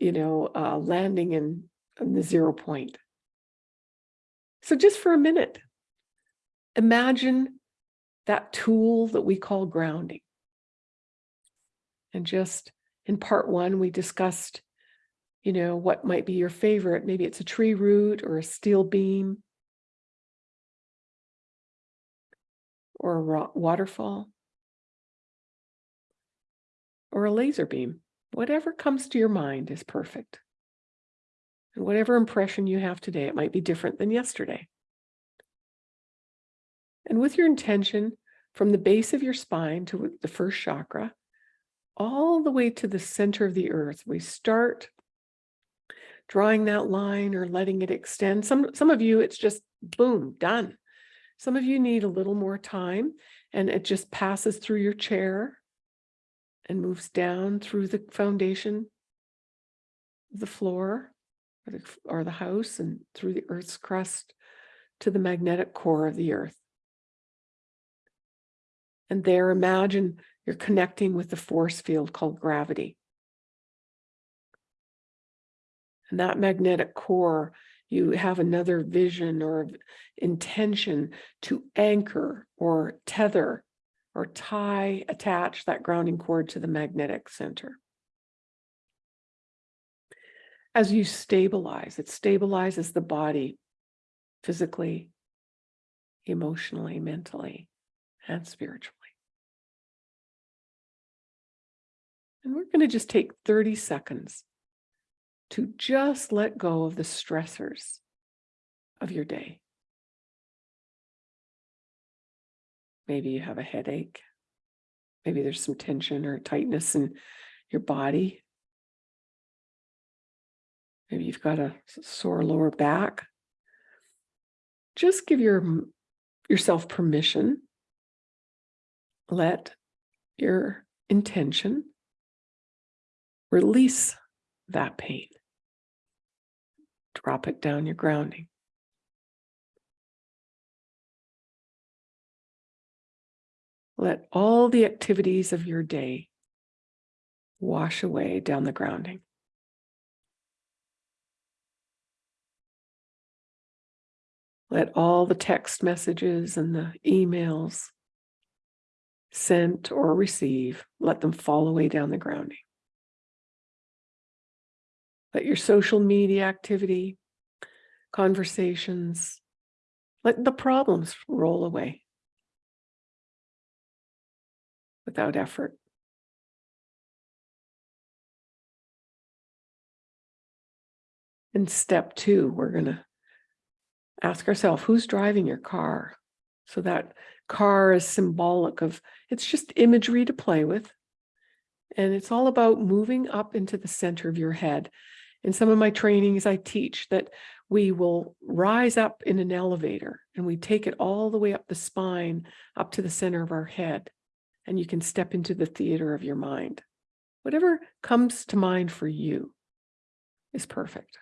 you know, uh, landing in, in the zero point. So just for a minute, imagine that tool that we call grounding. And just in part one, we discussed, you know, what might be your favorite. Maybe it's a tree root or a steel beam or a waterfall or a laser beam. Whatever comes to your mind is perfect. And whatever impression you have today, it might be different than yesterday. And with your intention from the base of your spine to the first chakra, all the way to the center of the earth, we start drawing that line or letting it extend. Some, some of you, it's just boom, done. Some of you need a little more time and it just passes through your chair and moves down through the foundation, the floor, or the, or the house and through the earth's crust to the magnetic core of the earth. And there, imagine you're connecting with the force field called gravity. And that magnetic core, you have another vision or intention to anchor or tether or tie, attach that grounding cord to the magnetic center. As you stabilize, it stabilizes the body physically, emotionally, mentally, and spiritually. And we're going to just take 30 seconds to just let go of the stressors of your day. Maybe you have a headache. Maybe there's some tension or tightness in your body. Maybe you've got a sore lower back. Just give your yourself permission. Let your intention release that pain. Drop it down your grounding. Let all the activities of your day wash away down the grounding. Let all the text messages and the emails sent or receive, let them fall away down the grounding. Let your social media activity, conversations, let the problems roll away without effort. In step two, we're going to ask ourselves, who's driving your car? So that car is symbolic of, it's just imagery to play with. And it's all about moving up into the center of your head. In some of my trainings, I teach that we will rise up in an elevator and we take it all the way up the spine, up to the center of our head. And you can step into the theater of your mind. Whatever comes to mind for you is perfect.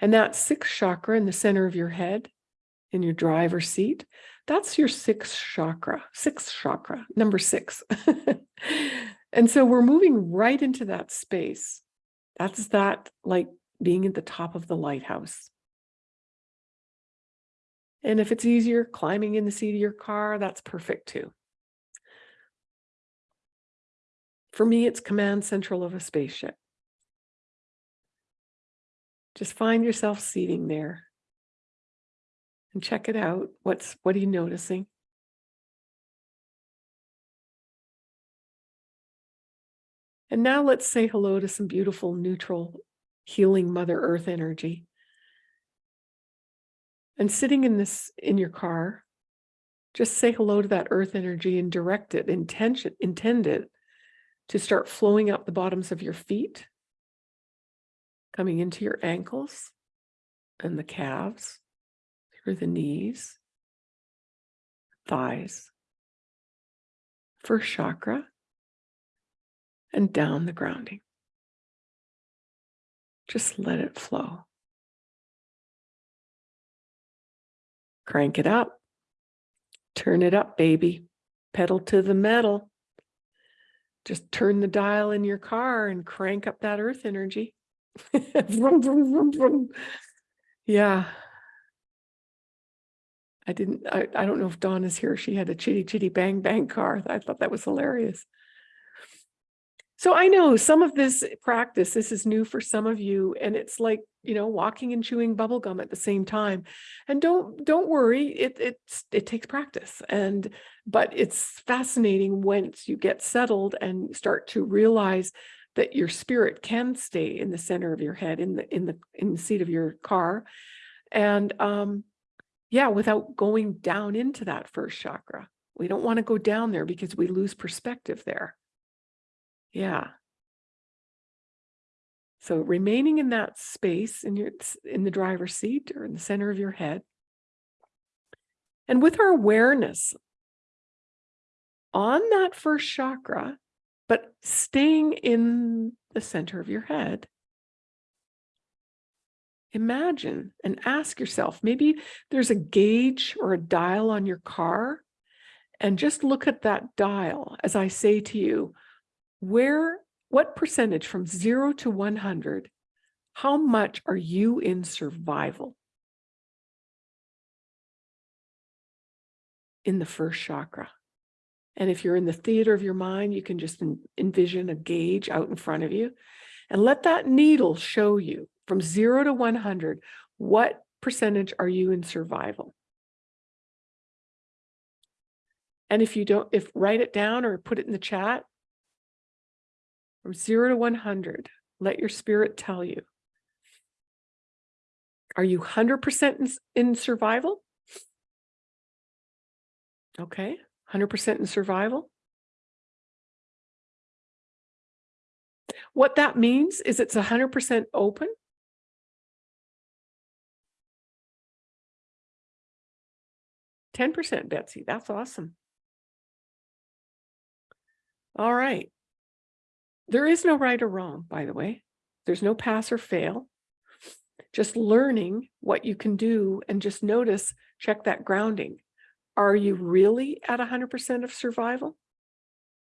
And that sixth chakra in the center of your head, in your driver's seat, that's your sixth chakra, sixth chakra, number six. and so we're moving right into that space. That's that like being at the top of the lighthouse. And if it's easier climbing in the seat of your car, that's perfect too. For me, it's command central of a spaceship. Just find yourself seating there and check it out. What's what are you noticing? And now let's say hello to some beautiful, neutral, healing Mother Earth energy. And sitting in this in your car, just say hello to that earth energy and direct it, intention, intend it to start flowing up the bottoms of your feet coming into your ankles and the calves, through the knees, thighs, first chakra, and down the grounding. Just let it flow. Crank it up. Turn it up, baby. Pedal to the metal. Just turn the dial in your car and crank up that earth energy. Yeah. I didn't, I, I don't know if Dawn is here. She had a chitty chitty bang bang car. I thought that was hilarious. So I know some of this practice, this is new for some of you, and it's like, you know, walking and chewing bubble gum at the same time. And don't don't worry, it it's it takes practice. And but it's fascinating once you get settled and start to realize that your spirit can stay in the center of your head in the in the in the seat of your car and um yeah without going down into that first chakra. We don't want to go down there because we lose perspective there. Yeah. So remaining in that space in your in the driver's seat or in the center of your head. And with our awareness on that first chakra but staying in the center of your head, imagine and ask yourself, maybe there's a gauge or a dial on your car and just look at that dial as I say to you, where, what percentage from zero to 100, how much are you in survival? In the first chakra. And if you're in the theater of your mind, you can just envision a gauge out in front of you and let that needle show you from zero to 100, what percentage are you in survival? And if you don't, if write it down or put it in the chat, from zero to 100, let your spirit tell you. Are you 100% in, in survival? Okay, 100% in survival. What that means is it's 100% open. Ten percent, Betsy, that's awesome. All right. There is no right or wrong, by the way. There's no pass or fail. Just learning what you can do and just notice, check that grounding. Are you really at hundred percent of survival?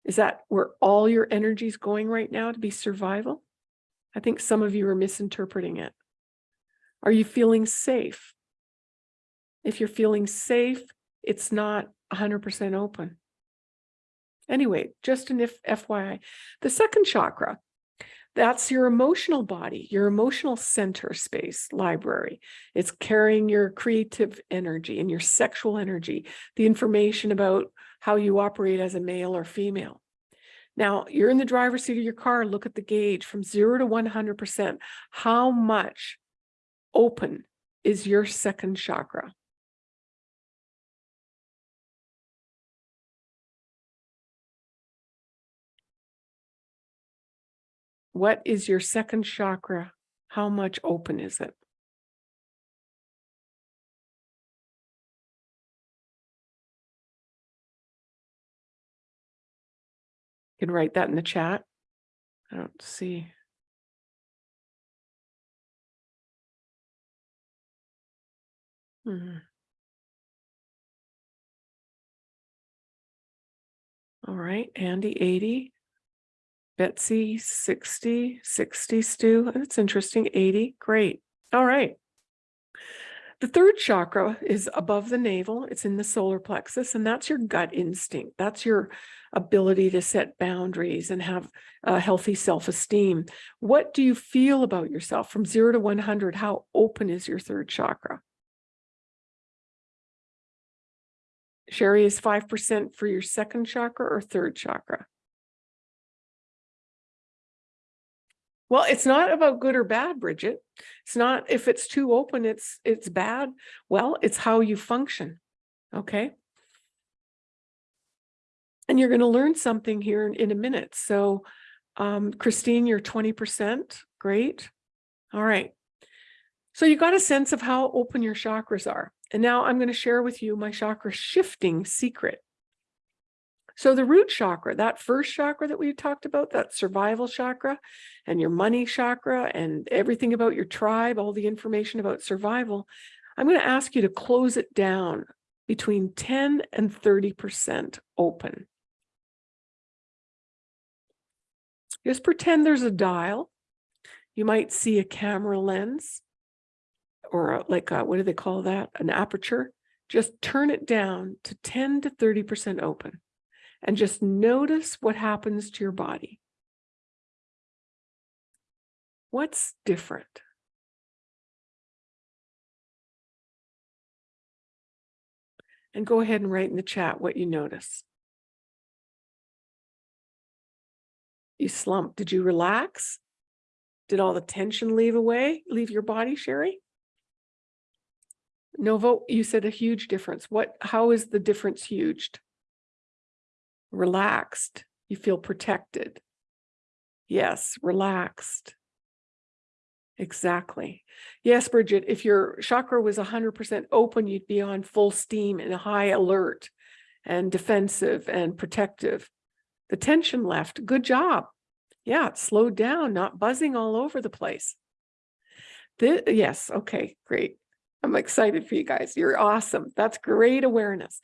Is that where all your energy is going right now to be survival? I think some of you are misinterpreting it. Are you feeling safe? If you're feeling safe, it's not 100% open. Anyway, just an if FYI. The second chakra, that's your emotional body, your emotional center space library. It's carrying your creative energy and your sexual energy, the information about how you operate as a male or female. Now, you're in the driver's seat of your car, look at the gauge from zero to 100%. How much open is your second chakra? What is your second chakra? How much open is it? You can write that in the chat. I don't see. Mhm. All right, Andy, 80. Betsy, 60, 60, Stu. That's interesting. 80. Great. All right. The third chakra is above the navel. It's in the solar plexus, and that's your gut instinct. That's your ability to set boundaries and have a healthy self-esteem. What do you feel about yourself from zero to 100? How open is your third chakra? Sherry, is 5% for your second chakra or third chakra? Well, it's not about good or bad, Bridget. It's not if it's too open, it's it's bad. Well, it's how you function. Okay. And you're going to learn something here in, in a minute. So, um, Christine, you're 20%. Great. All right. So you got a sense of how open your chakras are. And now I'm going to share with you my chakra shifting secret. So the root chakra, that first chakra that we talked about, that survival chakra and your money chakra and everything about your tribe, all the information about survival, I'm going to ask you to close it down between 10 and 30% open. Just pretend there's a dial. You might see a camera lens or a- like a, what do they call that? An aperture. Just turn it down to 10 to 30% open and just notice what happens to your body. What's different? And go ahead and write in the chat what you notice. You slumped. Did you relax? Did all the tension leave away, leave your body, Sherry? Novo, you said a huge difference. What, how is the difference huge? Relaxed. You feel protected. Yes, relaxed. Exactly. Yes, Bridget, if your chakra was 100% open, you'd be on full steam and high alert and defensive and protective. The tension left. Good job. Yeah, it slowed down, not buzzing all over the place. Yes, okay, great. I'm excited for you guys. You're awesome. That's great awareness.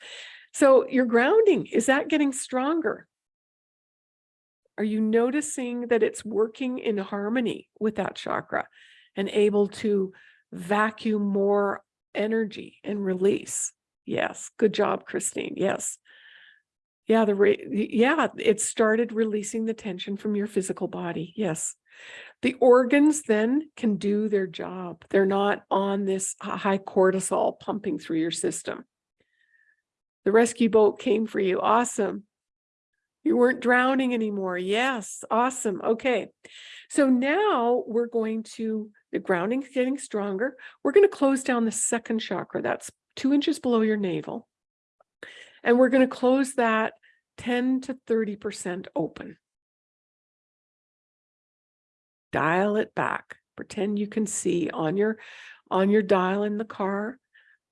So your grounding, is that getting stronger? Are you noticing that it's working in harmony with that chakra and able to vacuum more energy and release? Yes, good job, Christine. Yes. Yeah, the yeah, it started releasing the tension from your physical body. Yes. The organs then can do their job. They're not on this high cortisol pumping through your system. The rescue boat came for you. Awesome. You weren't drowning anymore. Yes, awesome. Okay. So now we're going to, the grounding's getting stronger. We're going to close down the second chakra. That's two inches below your navel. And we're going to close that 10 to 30% open. Dial it back. Pretend you can see on your on your dial in the car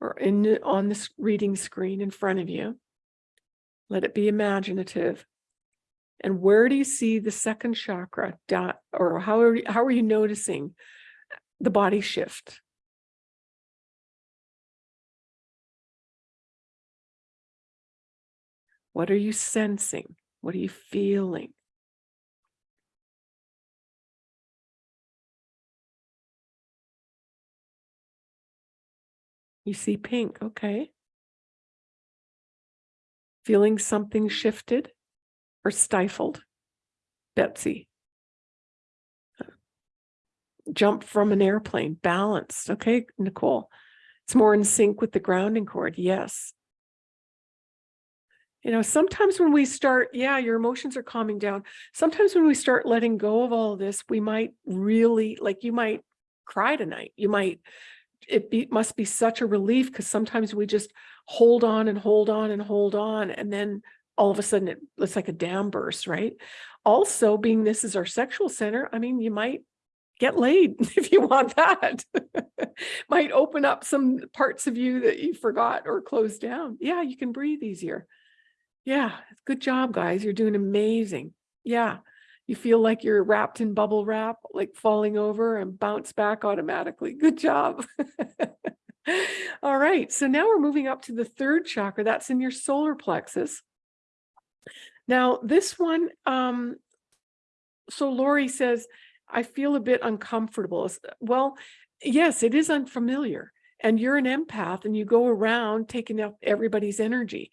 or in on this reading screen in front of you. Let it be imaginative. And where do you see the second chakra dot or how are you, how are you noticing the body shift? What are you sensing? What are you feeling? You see pink, okay. Feeling something shifted or stifled? Betsy. Jump from an airplane, balanced, okay, Nicole. It's more in sync with the grounding cord, yes. You know, sometimes when we start, yeah, your emotions are calming down. Sometimes when we start letting go of all this, we might really, like you might cry tonight. You might, it be, must be such a relief because sometimes we just hold on and hold on and hold on. And then all of a sudden it, it's like a dam burst, right? Also, being this is our sexual center, I mean, you might get laid if you want that. might open up some parts of you that you forgot or closed down. Yeah, you can breathe easier. Yeah, good job, guys. You're doing amazing. Yeah, you feel like you're wrapped in bubble wrap, like falling over and bounce back automatically. Good job. All right, so now we're moving up to the third chakra. That's in your solar plexus. Now, this one, um, so Lori says, I feel a bit uncomfortable. Well, yes, it is unfamiliar. And you're an empath and you go around taking up everybody's energy.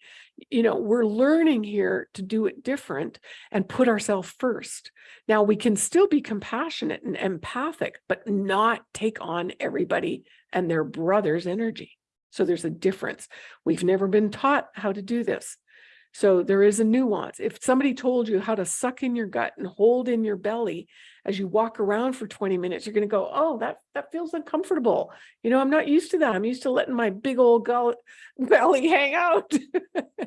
You know, we're learning here to do it different and put ourselves first. Now, we can still be compassionate and empathic, but not take on everybody and their brother's energy. So there's a difference. We've never been taught how to do this. So there is a nuance. If somebody told you how to suck in your gut and hold in your belly as you walk around for 20 minutes, you're going to go, oh, that, that feels uncomfortable. You know, I'm not used to that. I'm used to letting my big old gull- belly hang out.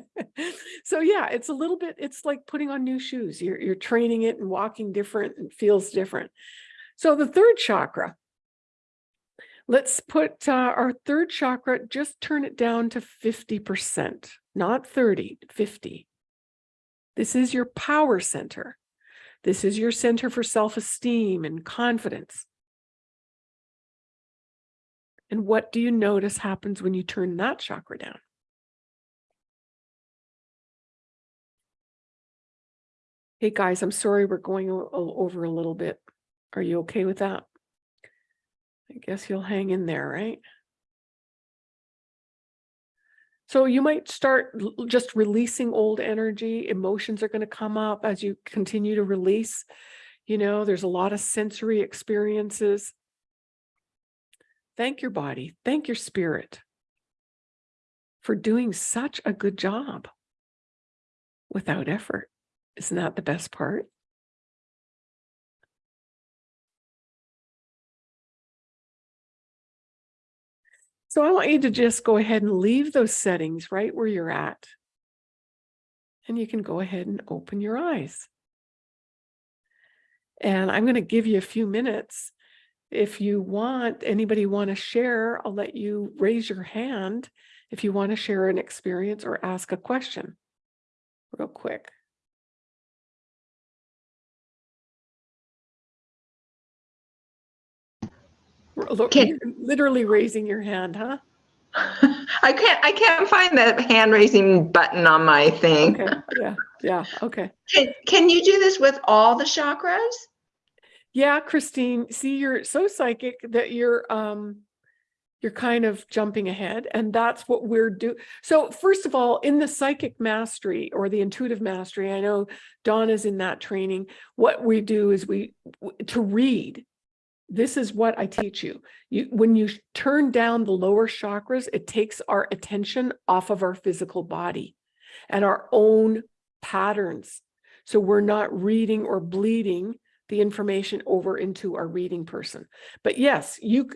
so yeah, it's a little bit, it's like putting on new shoes. You're, you're training it and walking different and feels different. So the third chakra, let's put uh, our third chakra, just turn it down to 50%, not 30, 50. This is your power center. This is your center for self-esteem and confidence. And what do you notice happens when you turn that chakra down? Hey guys, I'm sorry we're going over a little bit. Are you okay with that? I guess you'll hang in there, right? So you might start just releasing old energy. Emotions are going to come up as you continue to release. You know, there's a lot of sensory experiences. Thank your body, thank your spirit for doing such a good job without effort. Isn't that the best part? So I want you to just go ahead and leave those settings right where you're at. And you can go ahead and open your eyes. And I'm going to give you a few minutes. If you want, anybody want to share, I'll let you raise your hand if you want to share an experience or ask a question real quick. Lo- Literally raising your hand, huh? I can't, I can't find the hand raising button on my thing. Okay, yeah, yeah, okay. Can, can you do this with all the chakras? Yeah, Christine, see, you're so psychic that you're um you're kind of jumping ahead and that's what we're do. So first of all, in the psychic mastery or the intuitive mastery, I know Donna's in that training. What we do is we to read. This is what I teach you. You when you turn down the lower chakras, it takes our attention off of our physical body and our own patterns. So we're not reading or bleeding the information over into our reading person. But yes, you,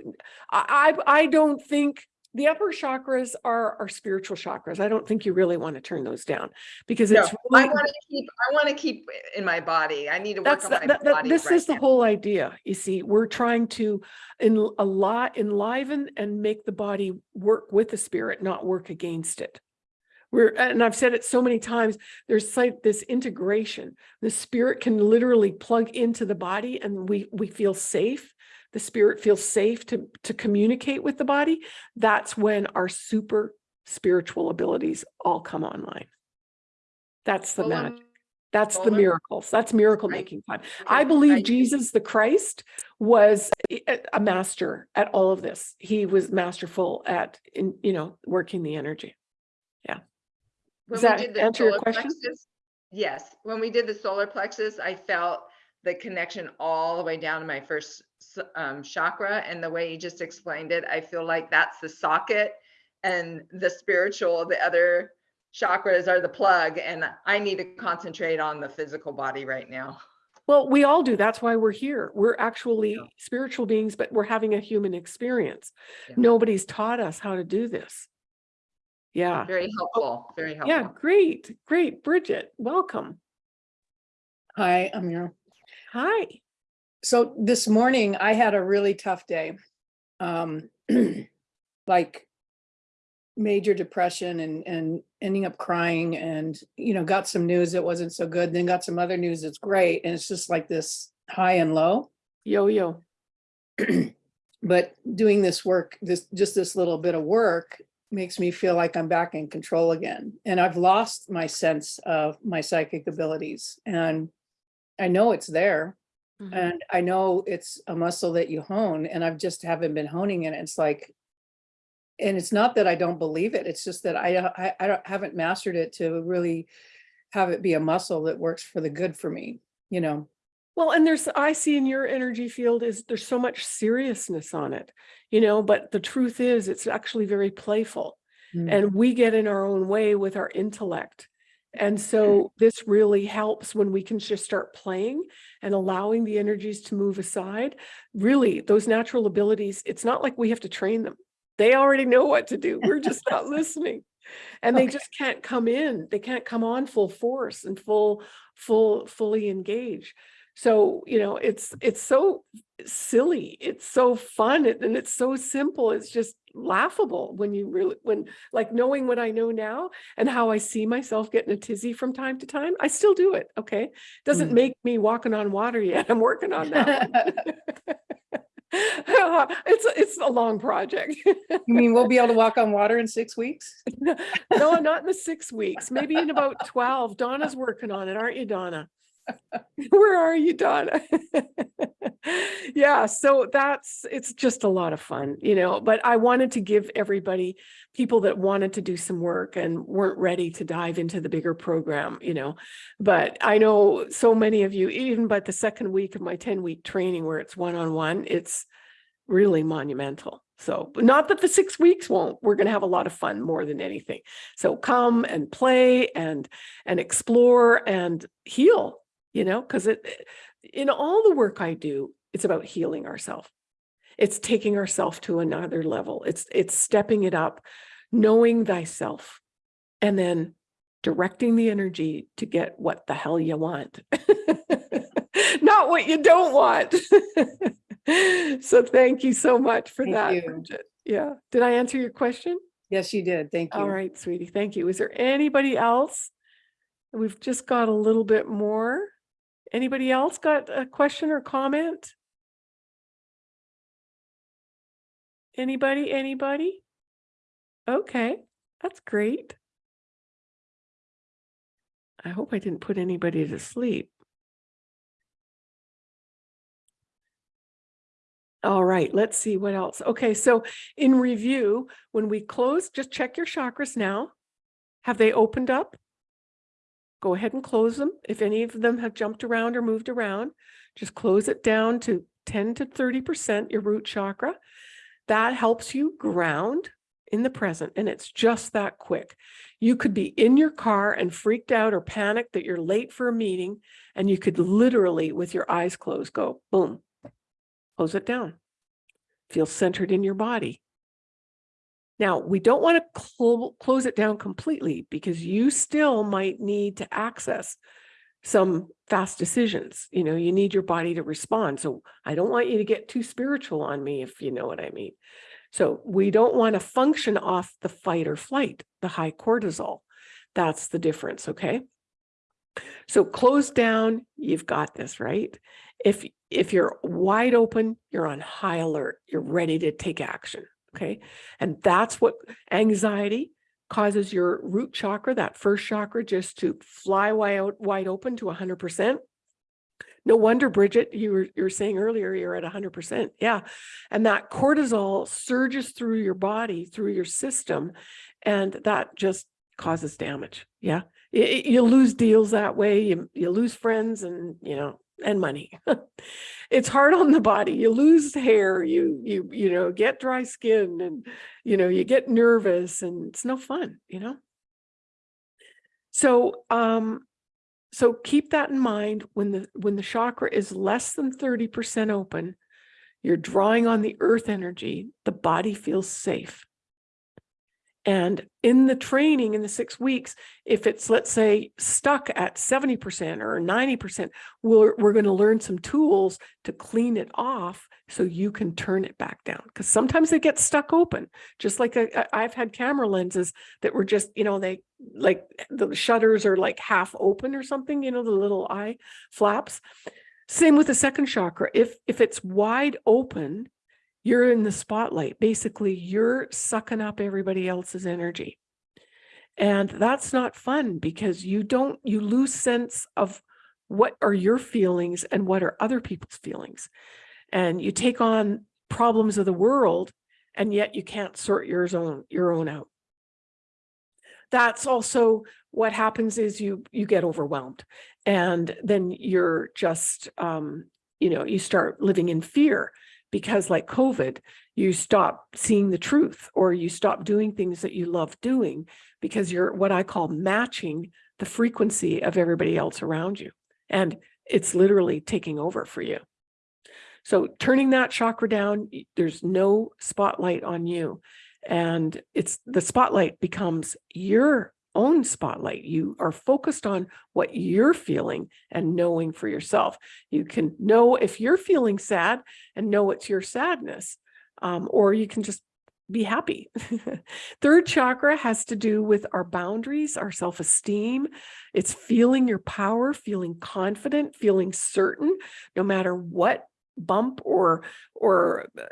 I, I don't think the upper chakras are our spiritual chakras. I don't think you really want to turn those down because No, it's I want to keep, I want to keep in my body. I need to work that's, on my that- that- body this right is the whole idea. You see, we're trying to in a lot enliven and make the body work with the spirit, not work against it. We're, and I've said it so many times, there's like this integration. The spirit can literally plug into the body and we, we feel safe. The spirit feels safe to, to communicate with the body. That's when our super spiritual abilities all come online. That's the magic. That's the miracles. That's miracle making time. I believe Jesus the Christ was a master at all of this. He was masterful at, in, you know, working the energy. When Does we that did the answer your question? plexus- Yes, when we did the solar plexus, I felt the connection all the way down to my first um, chakra. And the way you just explained it, I feel like that's the socket and the spiritual, the other chakras are the plug. And I need to concentrate on the physical body right now. Well, we all do. That's why we're here. We're actually Yeah. spiritual beings, but we're having a human experience. Yeah. Nobody's taught us how to do this. Yeah. Very helpful, very helpful. Yeah, great, great. Bridget, welcome. Hi, Amir. Hi. So this morning I had a really tough day. Um, like major depression and, and ending up crying and, you know, got some news that wasn't so good, then got some other news that's great. And it's just like this high and low. Yo-yo. But doing this work, this, just this little bit of work makes me feel like I'm back in control again. And I've lost my sense of my psychic abilities and I know it's there. Mhm. And I know it's a muscle that you hone and I've just haven't been honing it. It's like, and it's not that I don't believe it. It's just that I, I, I don't- haven't mastered it to really have it be a muscle that works for the good for me, you know? Well, and there's, I see in your energy field is there's so much seriousness on it, you know, but the truth is it's actually very playful Mm. and we get in our own way with our intellect. And so this really helps when we can just start playing and allowing the energies to move aside. Really, those natural abilities, it's not like we have to train them. They already know what to do. We're just not listening. And they just can't come in. They can't come on full force and full, full, fully engage. So, you know, it's it's so silly. It's so fun and it's so simple. It's just laughable when you really when like knowing what I know now and how I see myself getting a tizzy from time to time. I still do it. Okay. Doesn't Mm. make me walking on water yet. I'm working on that. it's it's a long project. You mean we'll be able to walk on water in six weeks? no, not in the six weeks, maybe in about 12. Donna's working on it, aren't you, Donna? Where are you, Donna? yeah, so that's it's just a lot of fun, you know. But I wanted to give everybody, people that wanted to do some work and weren't ready to dive into the bigger program, you know. But I know so many of you, even by the second week of my 10 week training where it's one on one, it's really monumental. So, not that the six weeks won't. We're going to have a lot of fun more than anything. So come and play and and explore and heal. You know, because it eh, in all the work I do, it's about healing ourselves. It's taking ourselves to another level. It's it's stepping it up, knowing thyself, and then directing the energy to get what the hell you want, not what you don't want. so thank you so much for Thank that. Yeah. Did I answer your question? Yes, you did. Thank you. All right, sweetie. Thank you. Is there anybody else? We've just got a little bit more. Anybody else got a question or comment? Anybody, anybody? Okay, that's great. I hope I didn't put anybody to sleep. All right, let's see what else. Okay, so in review, when we close, just check your chakras now. Have they opened up? Go ahead and close them. If any of them have jumped around or moved around, just close it down to 10 to 30% your root chakra. That helps you ground in the present, and it's just that quick. You could be in your car and freaked out or panicked that you're late for a meeting, and you could literally, with your eyes closed, go boom, close it down. Feel centered in your body. Now, we don't want to clo- close it down completely because you still might need to access some fast decisions. You know, you need your body to respond. So I don't want you to get too spiritual on me, if you know what I mean. So we don't want to function off the fight or flight, the high cortisol. That's the difference, okay? So close down, you've got this, right? If if you're wide open, you're on high alert, you're ready to take action, okay? And that's what anxiety causes your root chakra, that first chakra, just to fly wide, wide open to 100%. No wonder, Bridget, you were, you were saying earlier, you're at 100%. Yeah. And that cortisol surges through your body, through your system, and that just causes damage. Yeah. Y- y- You lose deals that way. You, you lose friends and, you know, and money. it's hard on the body. You lose hair, you, you, you know, get dry skin and, you know, you get nervous and it's no fun, you know? So, um, so keep that in mind when the when the chakra is less than 30% open, you're drawing on the earth energy, the body feels safe. And in the training in the six weeks, if it's, let's say, stuck at 70% or 90%, we're, we're going to learn some tools to clean it off so you can turn it back down. Because sometimes they get stuck open, just like uh, I- I've had camera lenses that were just, you know, they like the shutters are like half open or something, you know, the little eye flaps. Same with the second chakra. If if it's wide open, you're in the spotlight. Basically, you're sucking up everybody else's energy. And that's not fun because you don't, you lose sense of what are your feelings and what are other people's feelings. And you take on problems of the world and yet you can't sort yours own, your own out. That's also what happens is you, you get overwhelmed and then you're just, um, you know, you start living in fear because like COVID, you stop seeing the truth or you stop doing things that you love doing because you're what I call matching the frequency of everybody else around you. And it's literally taking over for you. So turning that chakra down, there's no spotlight on you. And it's the spotlight becomes your own spotlight. You are focused on what you're feeling and knowing for yourself. You can know if you're feeling sad and know it's your sadness, um, or you can just be happy. Third chakra has to do with our boundaries, our self-esteem. It's feeling your power, feeling confident, feeling certain, no matter what bump or, or, uh,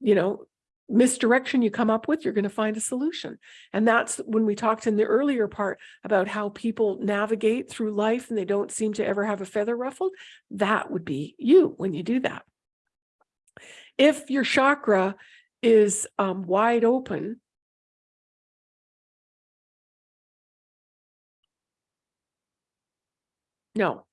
you know, misdirection you come up with, you're going to find a solution. And that's when we talked in the earlier part about how people navigate through life and they don't seem to ever have a feather ruffled. That would be you when you do that. If your chakra is um, wide open, no.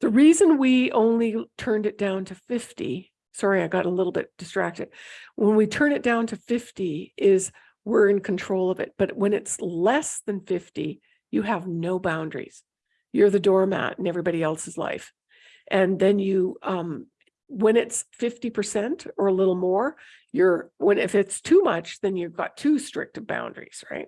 The reason we only turned it down to 50, sorry, I got a little bit distracted. When we turn it down to 50 is we're in control of it. But when it's less than 50, you have no boundaries. You're the doormat in everybody else's life. And then you, um, when it's 50% or a little more, you're, when, if it's too much, then you've got too strict of boundaries, right?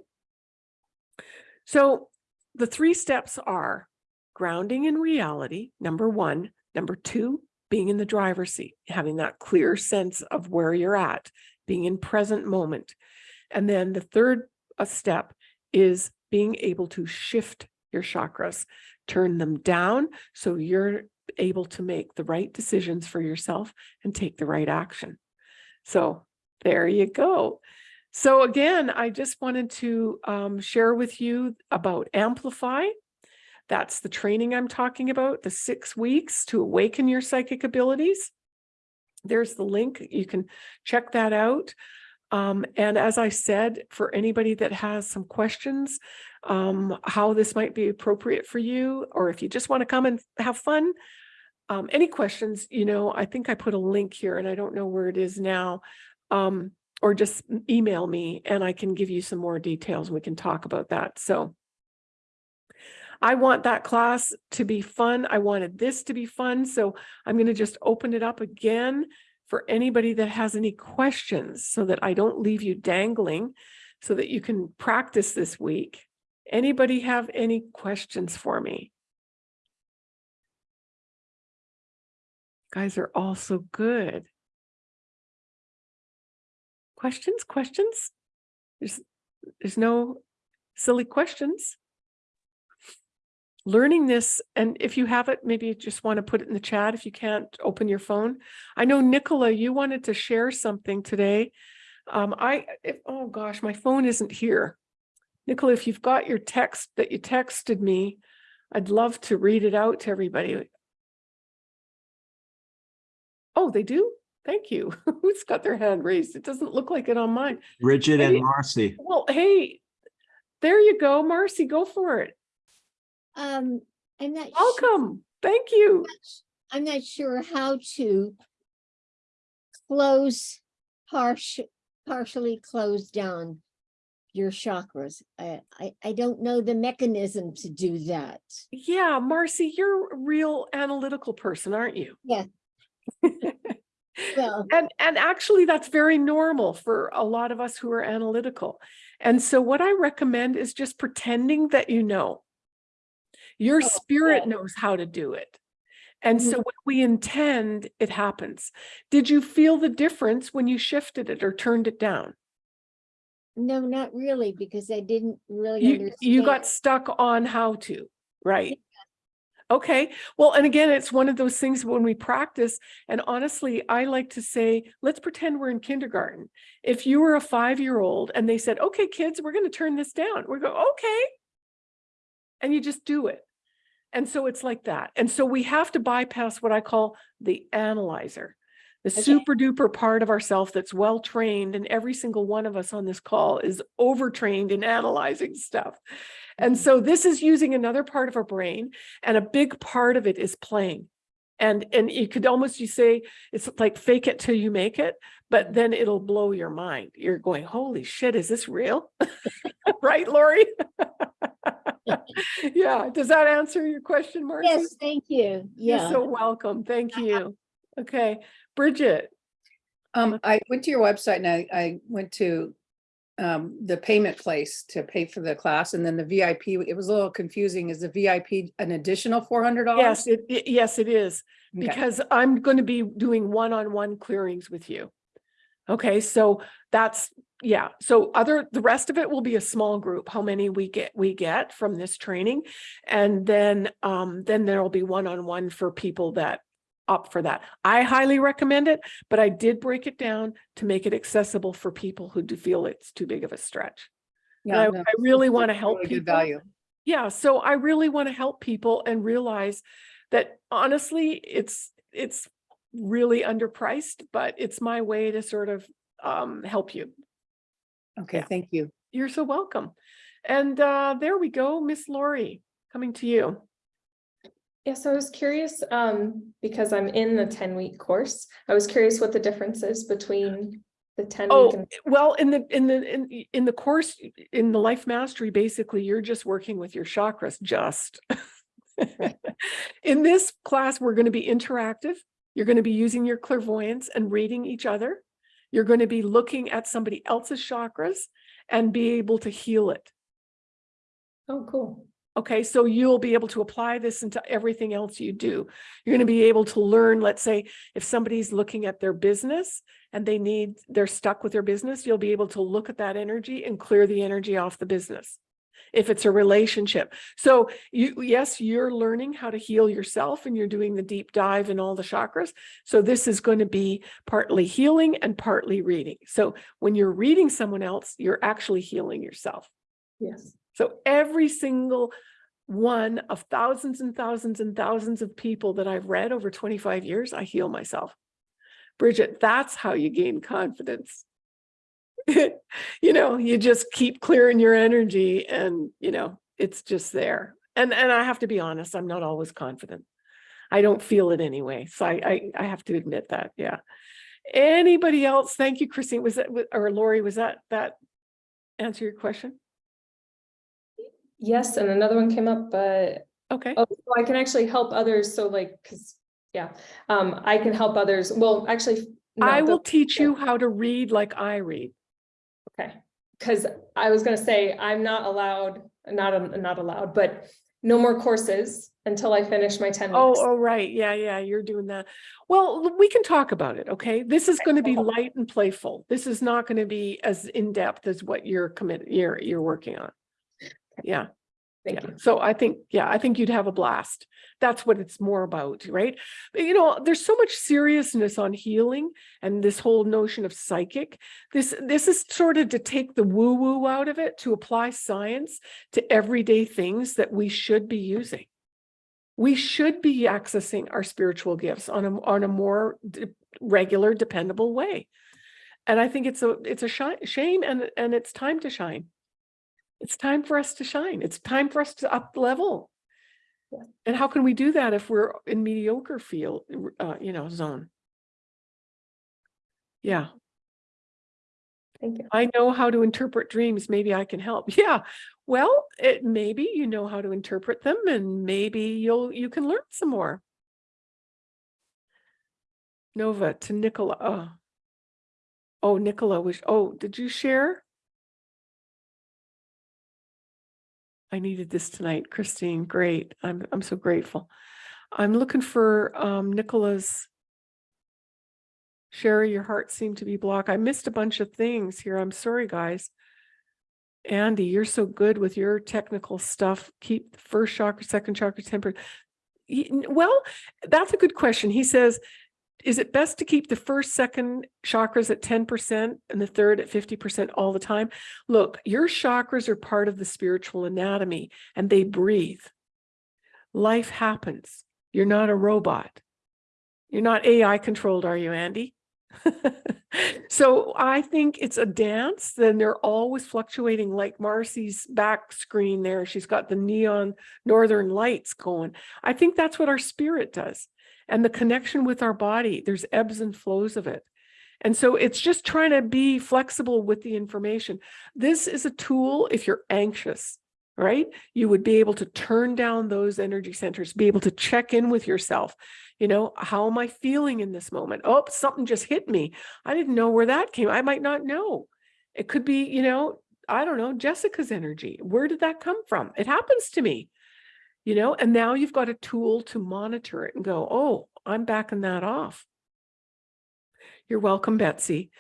So the three steps are grounding in reality, number one. Number two, being in the driver's seat, having that clear sense of where you're at, being in present moment. And then the third uh, step is being able to shift your chakras, turn them down so you're able to make the right decisions for yourself and take the right action. So there you go. So again, I just wanted to um, share with you about Amplify. That's the training I'm talking about, the six weeks to awaken your psychic abilities. There's the link. You can check that out. Um, and as I said, for anybody that has some questions, um, how this might be appropriate for you, or if you just want to come and have fun, um, any questions, you know, I think I put a link here and I don't know where it is now. Um, or just email me and I can give you some more details. We can talk about that. So I want that class to be fun. I wanted this to be fun. So I'm going to just open it up again for anybody that has any questions so that I don't leave you dangling so that you can practice this week. Anybody have any questions for me? Guys are all so good. Questions, questions? There's, there's no silly questions. Learning this, and if you have it, maybe you just want to put it in the chat if you can't open your phone. I know Nicola, you wanted to share something today. Um, I, if, oh gosh, my phone isn't here. Nicola, if you've got your text that you texted me, I'd love to read it out to everybody. Oh, they do? Thank you. Who's got their hand raised? It doesn't look like it on mine. Bridget Hey. and Marcy. Well, hey, there you go, Marcy, go for it. Um, I'm not. Welcome. Thank you. I'm not sure how to close partial, partially close down your chakras. I, I, I don't know the mechanism to do that. Yeah, Marcy, you're a real analytical person, aren't you? Yeah. Well, And, and actually that's very normal for a lot of us who are analytical. And so what I recommend is just pretending that you know. Your Oh, spirit yeah. knows how to do it. And so Mhm. when we intend, it happens. Did you feel the difference when you shifted it or turned it down? no, not really, because I didn't really You, understand. you got stuck on how to, right? Okay, well, and again, it's one of those things when we practice, and honestly, I like to say, let's pretend we're in kindergarten. If you were a five-year-old and they said, okay, kids, we're gonna turn this down, we go, okay. And you just do it. And so it's like that. And so we have to bypass what I call the analyzer. The Okay. super duper part of ourself that's well trained and every single one of us on this call is overtrained in analyzing stuff. And mm-hmm. so this is using another part of our brain and a big part of it is playing. And, and you could almost, you say, it's like fake it till you make it, but then it'll blow your mind. You're going, holy shit, is this real? Right, Lori? Yeah, does that answer your question, Marcy? Yes, thank you. You're Yeah. so welcome. Thank you. Okay, Bridget. Um, I went to your website and I, I went to um, the payment place to pay for the class and then the VIP, it was a little confusing. Is the VIP an additional four hundred dollars? Yes, it, it- yes, it is. Because I'm going to be doing one-on-one clearings with you. Okay, so that's, yeah, so other, the rest of it will be a small group, how many we get, we get from this training. And then, um, then there'll be one-on-one for people that opt for that. I highly recommend it, but I did break it down to make it accessible for people who do feel it's too big of a stretch. Yeah, I, I really want to help Really people. value. Yeah, so I really want to help people and realize that honestly, it's, it's really underpriced, but it's my way to sort of um, help you. Okay, Yeah. thank you. You're so welcome. And uh, there we go, Miss Lori, coming to you. Yeah, so I was curious, um, because I'm in the ten week course, I was curious what the difference is between the ten week Oh, and. well, in the, in the, in, in the course, in the life mastery, basically, you're just working with your chakras, just. In this class, we're going to be interactive. You're going to be using your clairvoyance and reading each other. You're going to be looking at somebody else's chakras and be able to heal it. Oh, cool. Okay, so you'll be able to apply this into everything else you do. You're going to be able to learn, let's say, if somebody's looking at their business and they need, they're stuck with their business, you'll be able to look at that energy and clear the energy off the business. If it's a relationship. So you, yes, you're learning how to heal yourself and you're doing the deep dive in all the chakras. So this is going to be partly healing and partly reading. So when you're reading someone else, you're actually healing yourself. Yes. So every single one of thousands and thousands and thousands of people that I've read over 25 years, I heal myself. Bridget, that's how you gain confidence. you know, you just keep clearing your energy and, you know, it's just there. And and I have to be honest, I'm not always confident. I don't feel it anyway. So I I, I have to admit that. Yeah. Anybody else? Thank you, Christine. Was that or Lori, was that that answer your question? Yes, and another one came up, but Okay. oh, so I can actually help others. So like, cause yeah, um, I can help others. Well, actually. I will teach you how to read like I read. Okay, because I was gonna say, I'm not allowed, not, um, not allowed, but no more courses until I finish my 10 weeks. oh, right. Yeah, yeah, you're doing that. Well, we can talk about it, okay? This is going to be light and playful. This is not going to be as in-depth as what you're committed, you're, you're working on. Yeah, Thank yeah. you. So I think, yeah, I think you'd have a blast. That's what it's more about, right? But you know, there's so much seriousness on healing and this whole notion of psychic. This, this is sort of to take the woo-woo out of it, to apply science to everyday things that we should be using. We should be accessing our spiritual gifts on a, on a more regular, dependable way. And I think it's a, it's a shame and, and it's time to shine. It's time for us to shine. It's time for us to up level. Yeah. And how can we do that if we're in mediocre field, uh, you know, zone? Yeah, Thank you. I know how to interpret dreams. Maybe I can help. Yeah. Well, it maybe you know how to interpret them and maybe you'll you can learn some more. Nova to Nicola. Oh, oh Nicola was oh, did you share? I needed this tonight, Christine. Great. I'm I'm so grateful. I'm looking for um Nicola's Sherry, your heart seemed to be blocked. I missed a bunch of things here. I'm sorry, guys. Andy, you're so good with your technical stuff. Keep the first chakra, second chakra tempered. Ye- Well, that's a good question. He says, is it best to keep the first, second chakras at 10% and the third at 50% all the time? Look, your chakras are part of the spiritual anatomy and they breathe. Life happens. You're not a robot. You're not AI controlled, are you, Andy? so I think it's a dance. Then they're always fluctuating, like Marcy's back screen there. She's got the neon northern lights going. I think that's what our spirit does. And the connection with our body, there's ebbs and flows of it. And so it's just trying to be flexible with the information. This is a tool if you're anxious, right? You would be able to turn down those energy centers, be able to check in with yourself. You know, how am I feeling in this moment? Oh, something just hit me. I didn't know where that came. I might not know. It could be, you know, I don't know, Jessica's energy. Where did that come from? It happens to me, you know, and now you've got a tool to monitor it and go, oh, I'm backing that off. You're welcome, Betsy.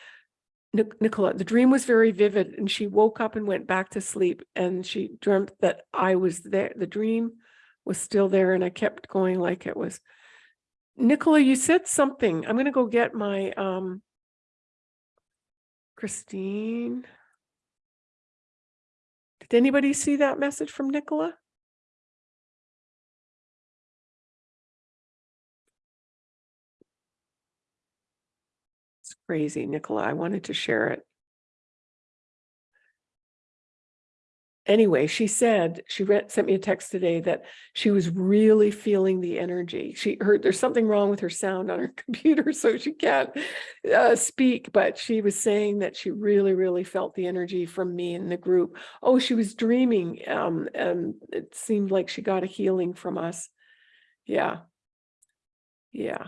Nic- Nicola, the dream was very vivid and she woke up and went back to sleep and she dreamt that I was there. The dream was still there and I kept going like it was. Nicola, you said something. I'm going to go get my um Christine. Did anybody see that message from Nicola? Crazy, Nicola. I wanted to share it. Anyway, she said, she read, sent me a text today that she was really feeling the energy. She heard there's something wrong with her sound on her computer, so she can't uh, speak, but she was saying that she really, really felt the energy from me in the group. Oh, she was dreaming. Um, and it seemed like she got a healing from us. Yeah. Yeah.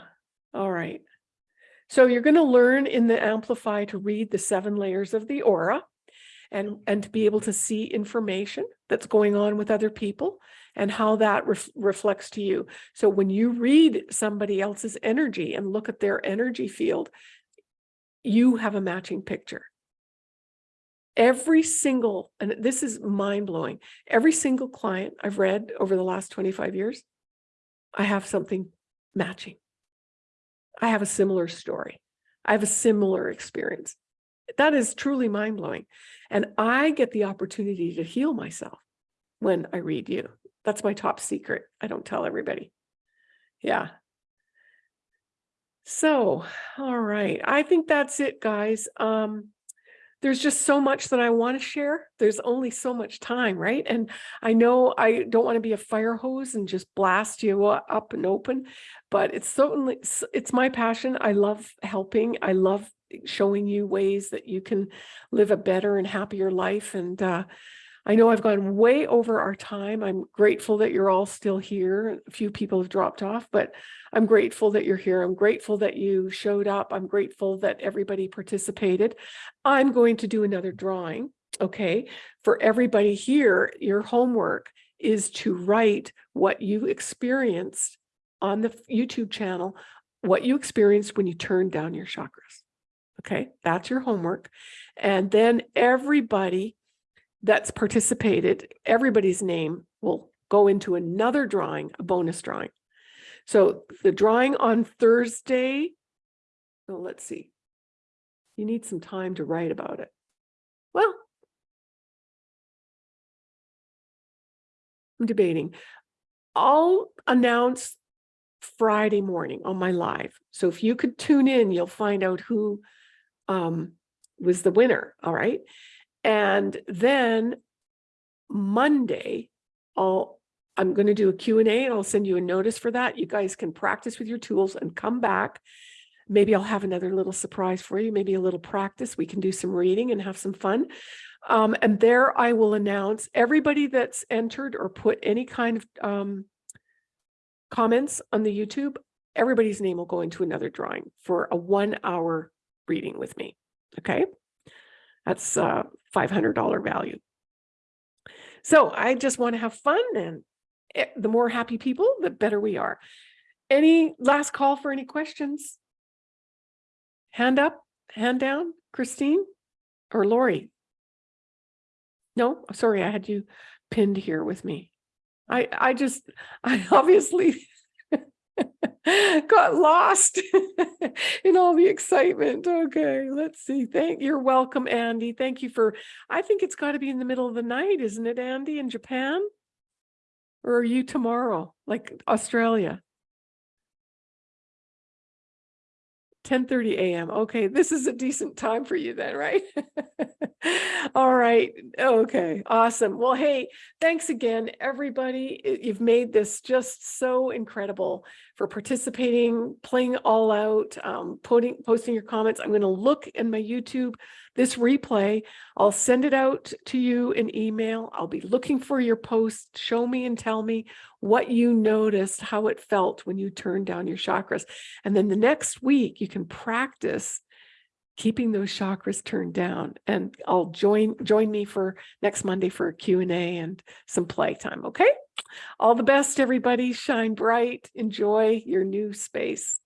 All right. So you're going to learn in the Amplify to read the seven layers of the aura and, and to be able to see information that's going on with other people and how that ref- reflects to you. So when you read somebody else's energy and look at their energy field, you have a matching picture. Every single, and this is mind blowing, every single client I've read over the last 25 years, I have something matching. I have a similar story. I have a similar experience. That is truly mind blowing. And I get the opportunity to heal myself when I read you. That's my top secret. I don't tell everybody. Yeah. So, all right. I think that's it, guys. Um, there's just so much that I want to share. There's only so much time, right? And I know I don't want to be a fire hose and just blast you up and open, but it's certainly it's my passion. I love helping. I love showing you ways that you can live a better and happier life. And uh, I know I've gone way over our time. I'm grateful that you're all still here. A few people have dropped off, but I'm grateful that you're here. I'm grateful that you showed up. I'm grateful that everybody participated. I'm going to do another drawing. Okay. For everybody here, your homework is to write what you experienced on the YouTube channel, what you experienced when you turned down your chakras. Okay. That's your homework. And then everybody that's participated, everybody's name will go into another drawing, a bonus drawing. So the drawing on Thursday, oh, let's see. You need some time to write about it. Well, I'm debating. I'll announce Friday morning on my live. So if you could tune in, you'll find out who um, was the winner. All right. And then Monday, I'll, I'm going to do a Q&A and I'll send you a notice for that. You guys can practice with your tools and come back. Maybe I'll have another little surprise for you, maybe a little practice. We can do some reading and have some fun. Um, and there I will announce everybody that's entered or put any kind of um, comments on the YouTube, everybody's name will go into another drawing for a one hour reading with me. Okay. That's uh $500 value. So I just want to have fun and eh, the more happy people, the better we are. Any last call for any questions? Hand up, hand down, Christine or Lori? No, sorry, I had you pinned here with me. I, I just, I obviously got lost in all the excitement. Okay, let's see. Thank you're welcome, Andy. Thank you for, I think it's got to be in the middle of the night, isn't it, Andy, in Japan? Or are you tomorrow, like Australia? 10:30 a.m. Okay, this is a decent time for you then, right? All right. Okay, awesome. Well, hey, thanks again, everybody. You've made this just so incredible for participating, playing all out, um, putting, posting your comments. I'm going to look in my YouTube, this replay. I'll send it out to you in email. I'll be looking for your post. Show me and tell me what you noticed, how it felt when you turned down your chakras. And then the next week you can practice keeping those chakras turned down and I'll join join me for next Monday for a Q&A and some playtime, okay? All the best everybody, shine bright, enjoy your new space.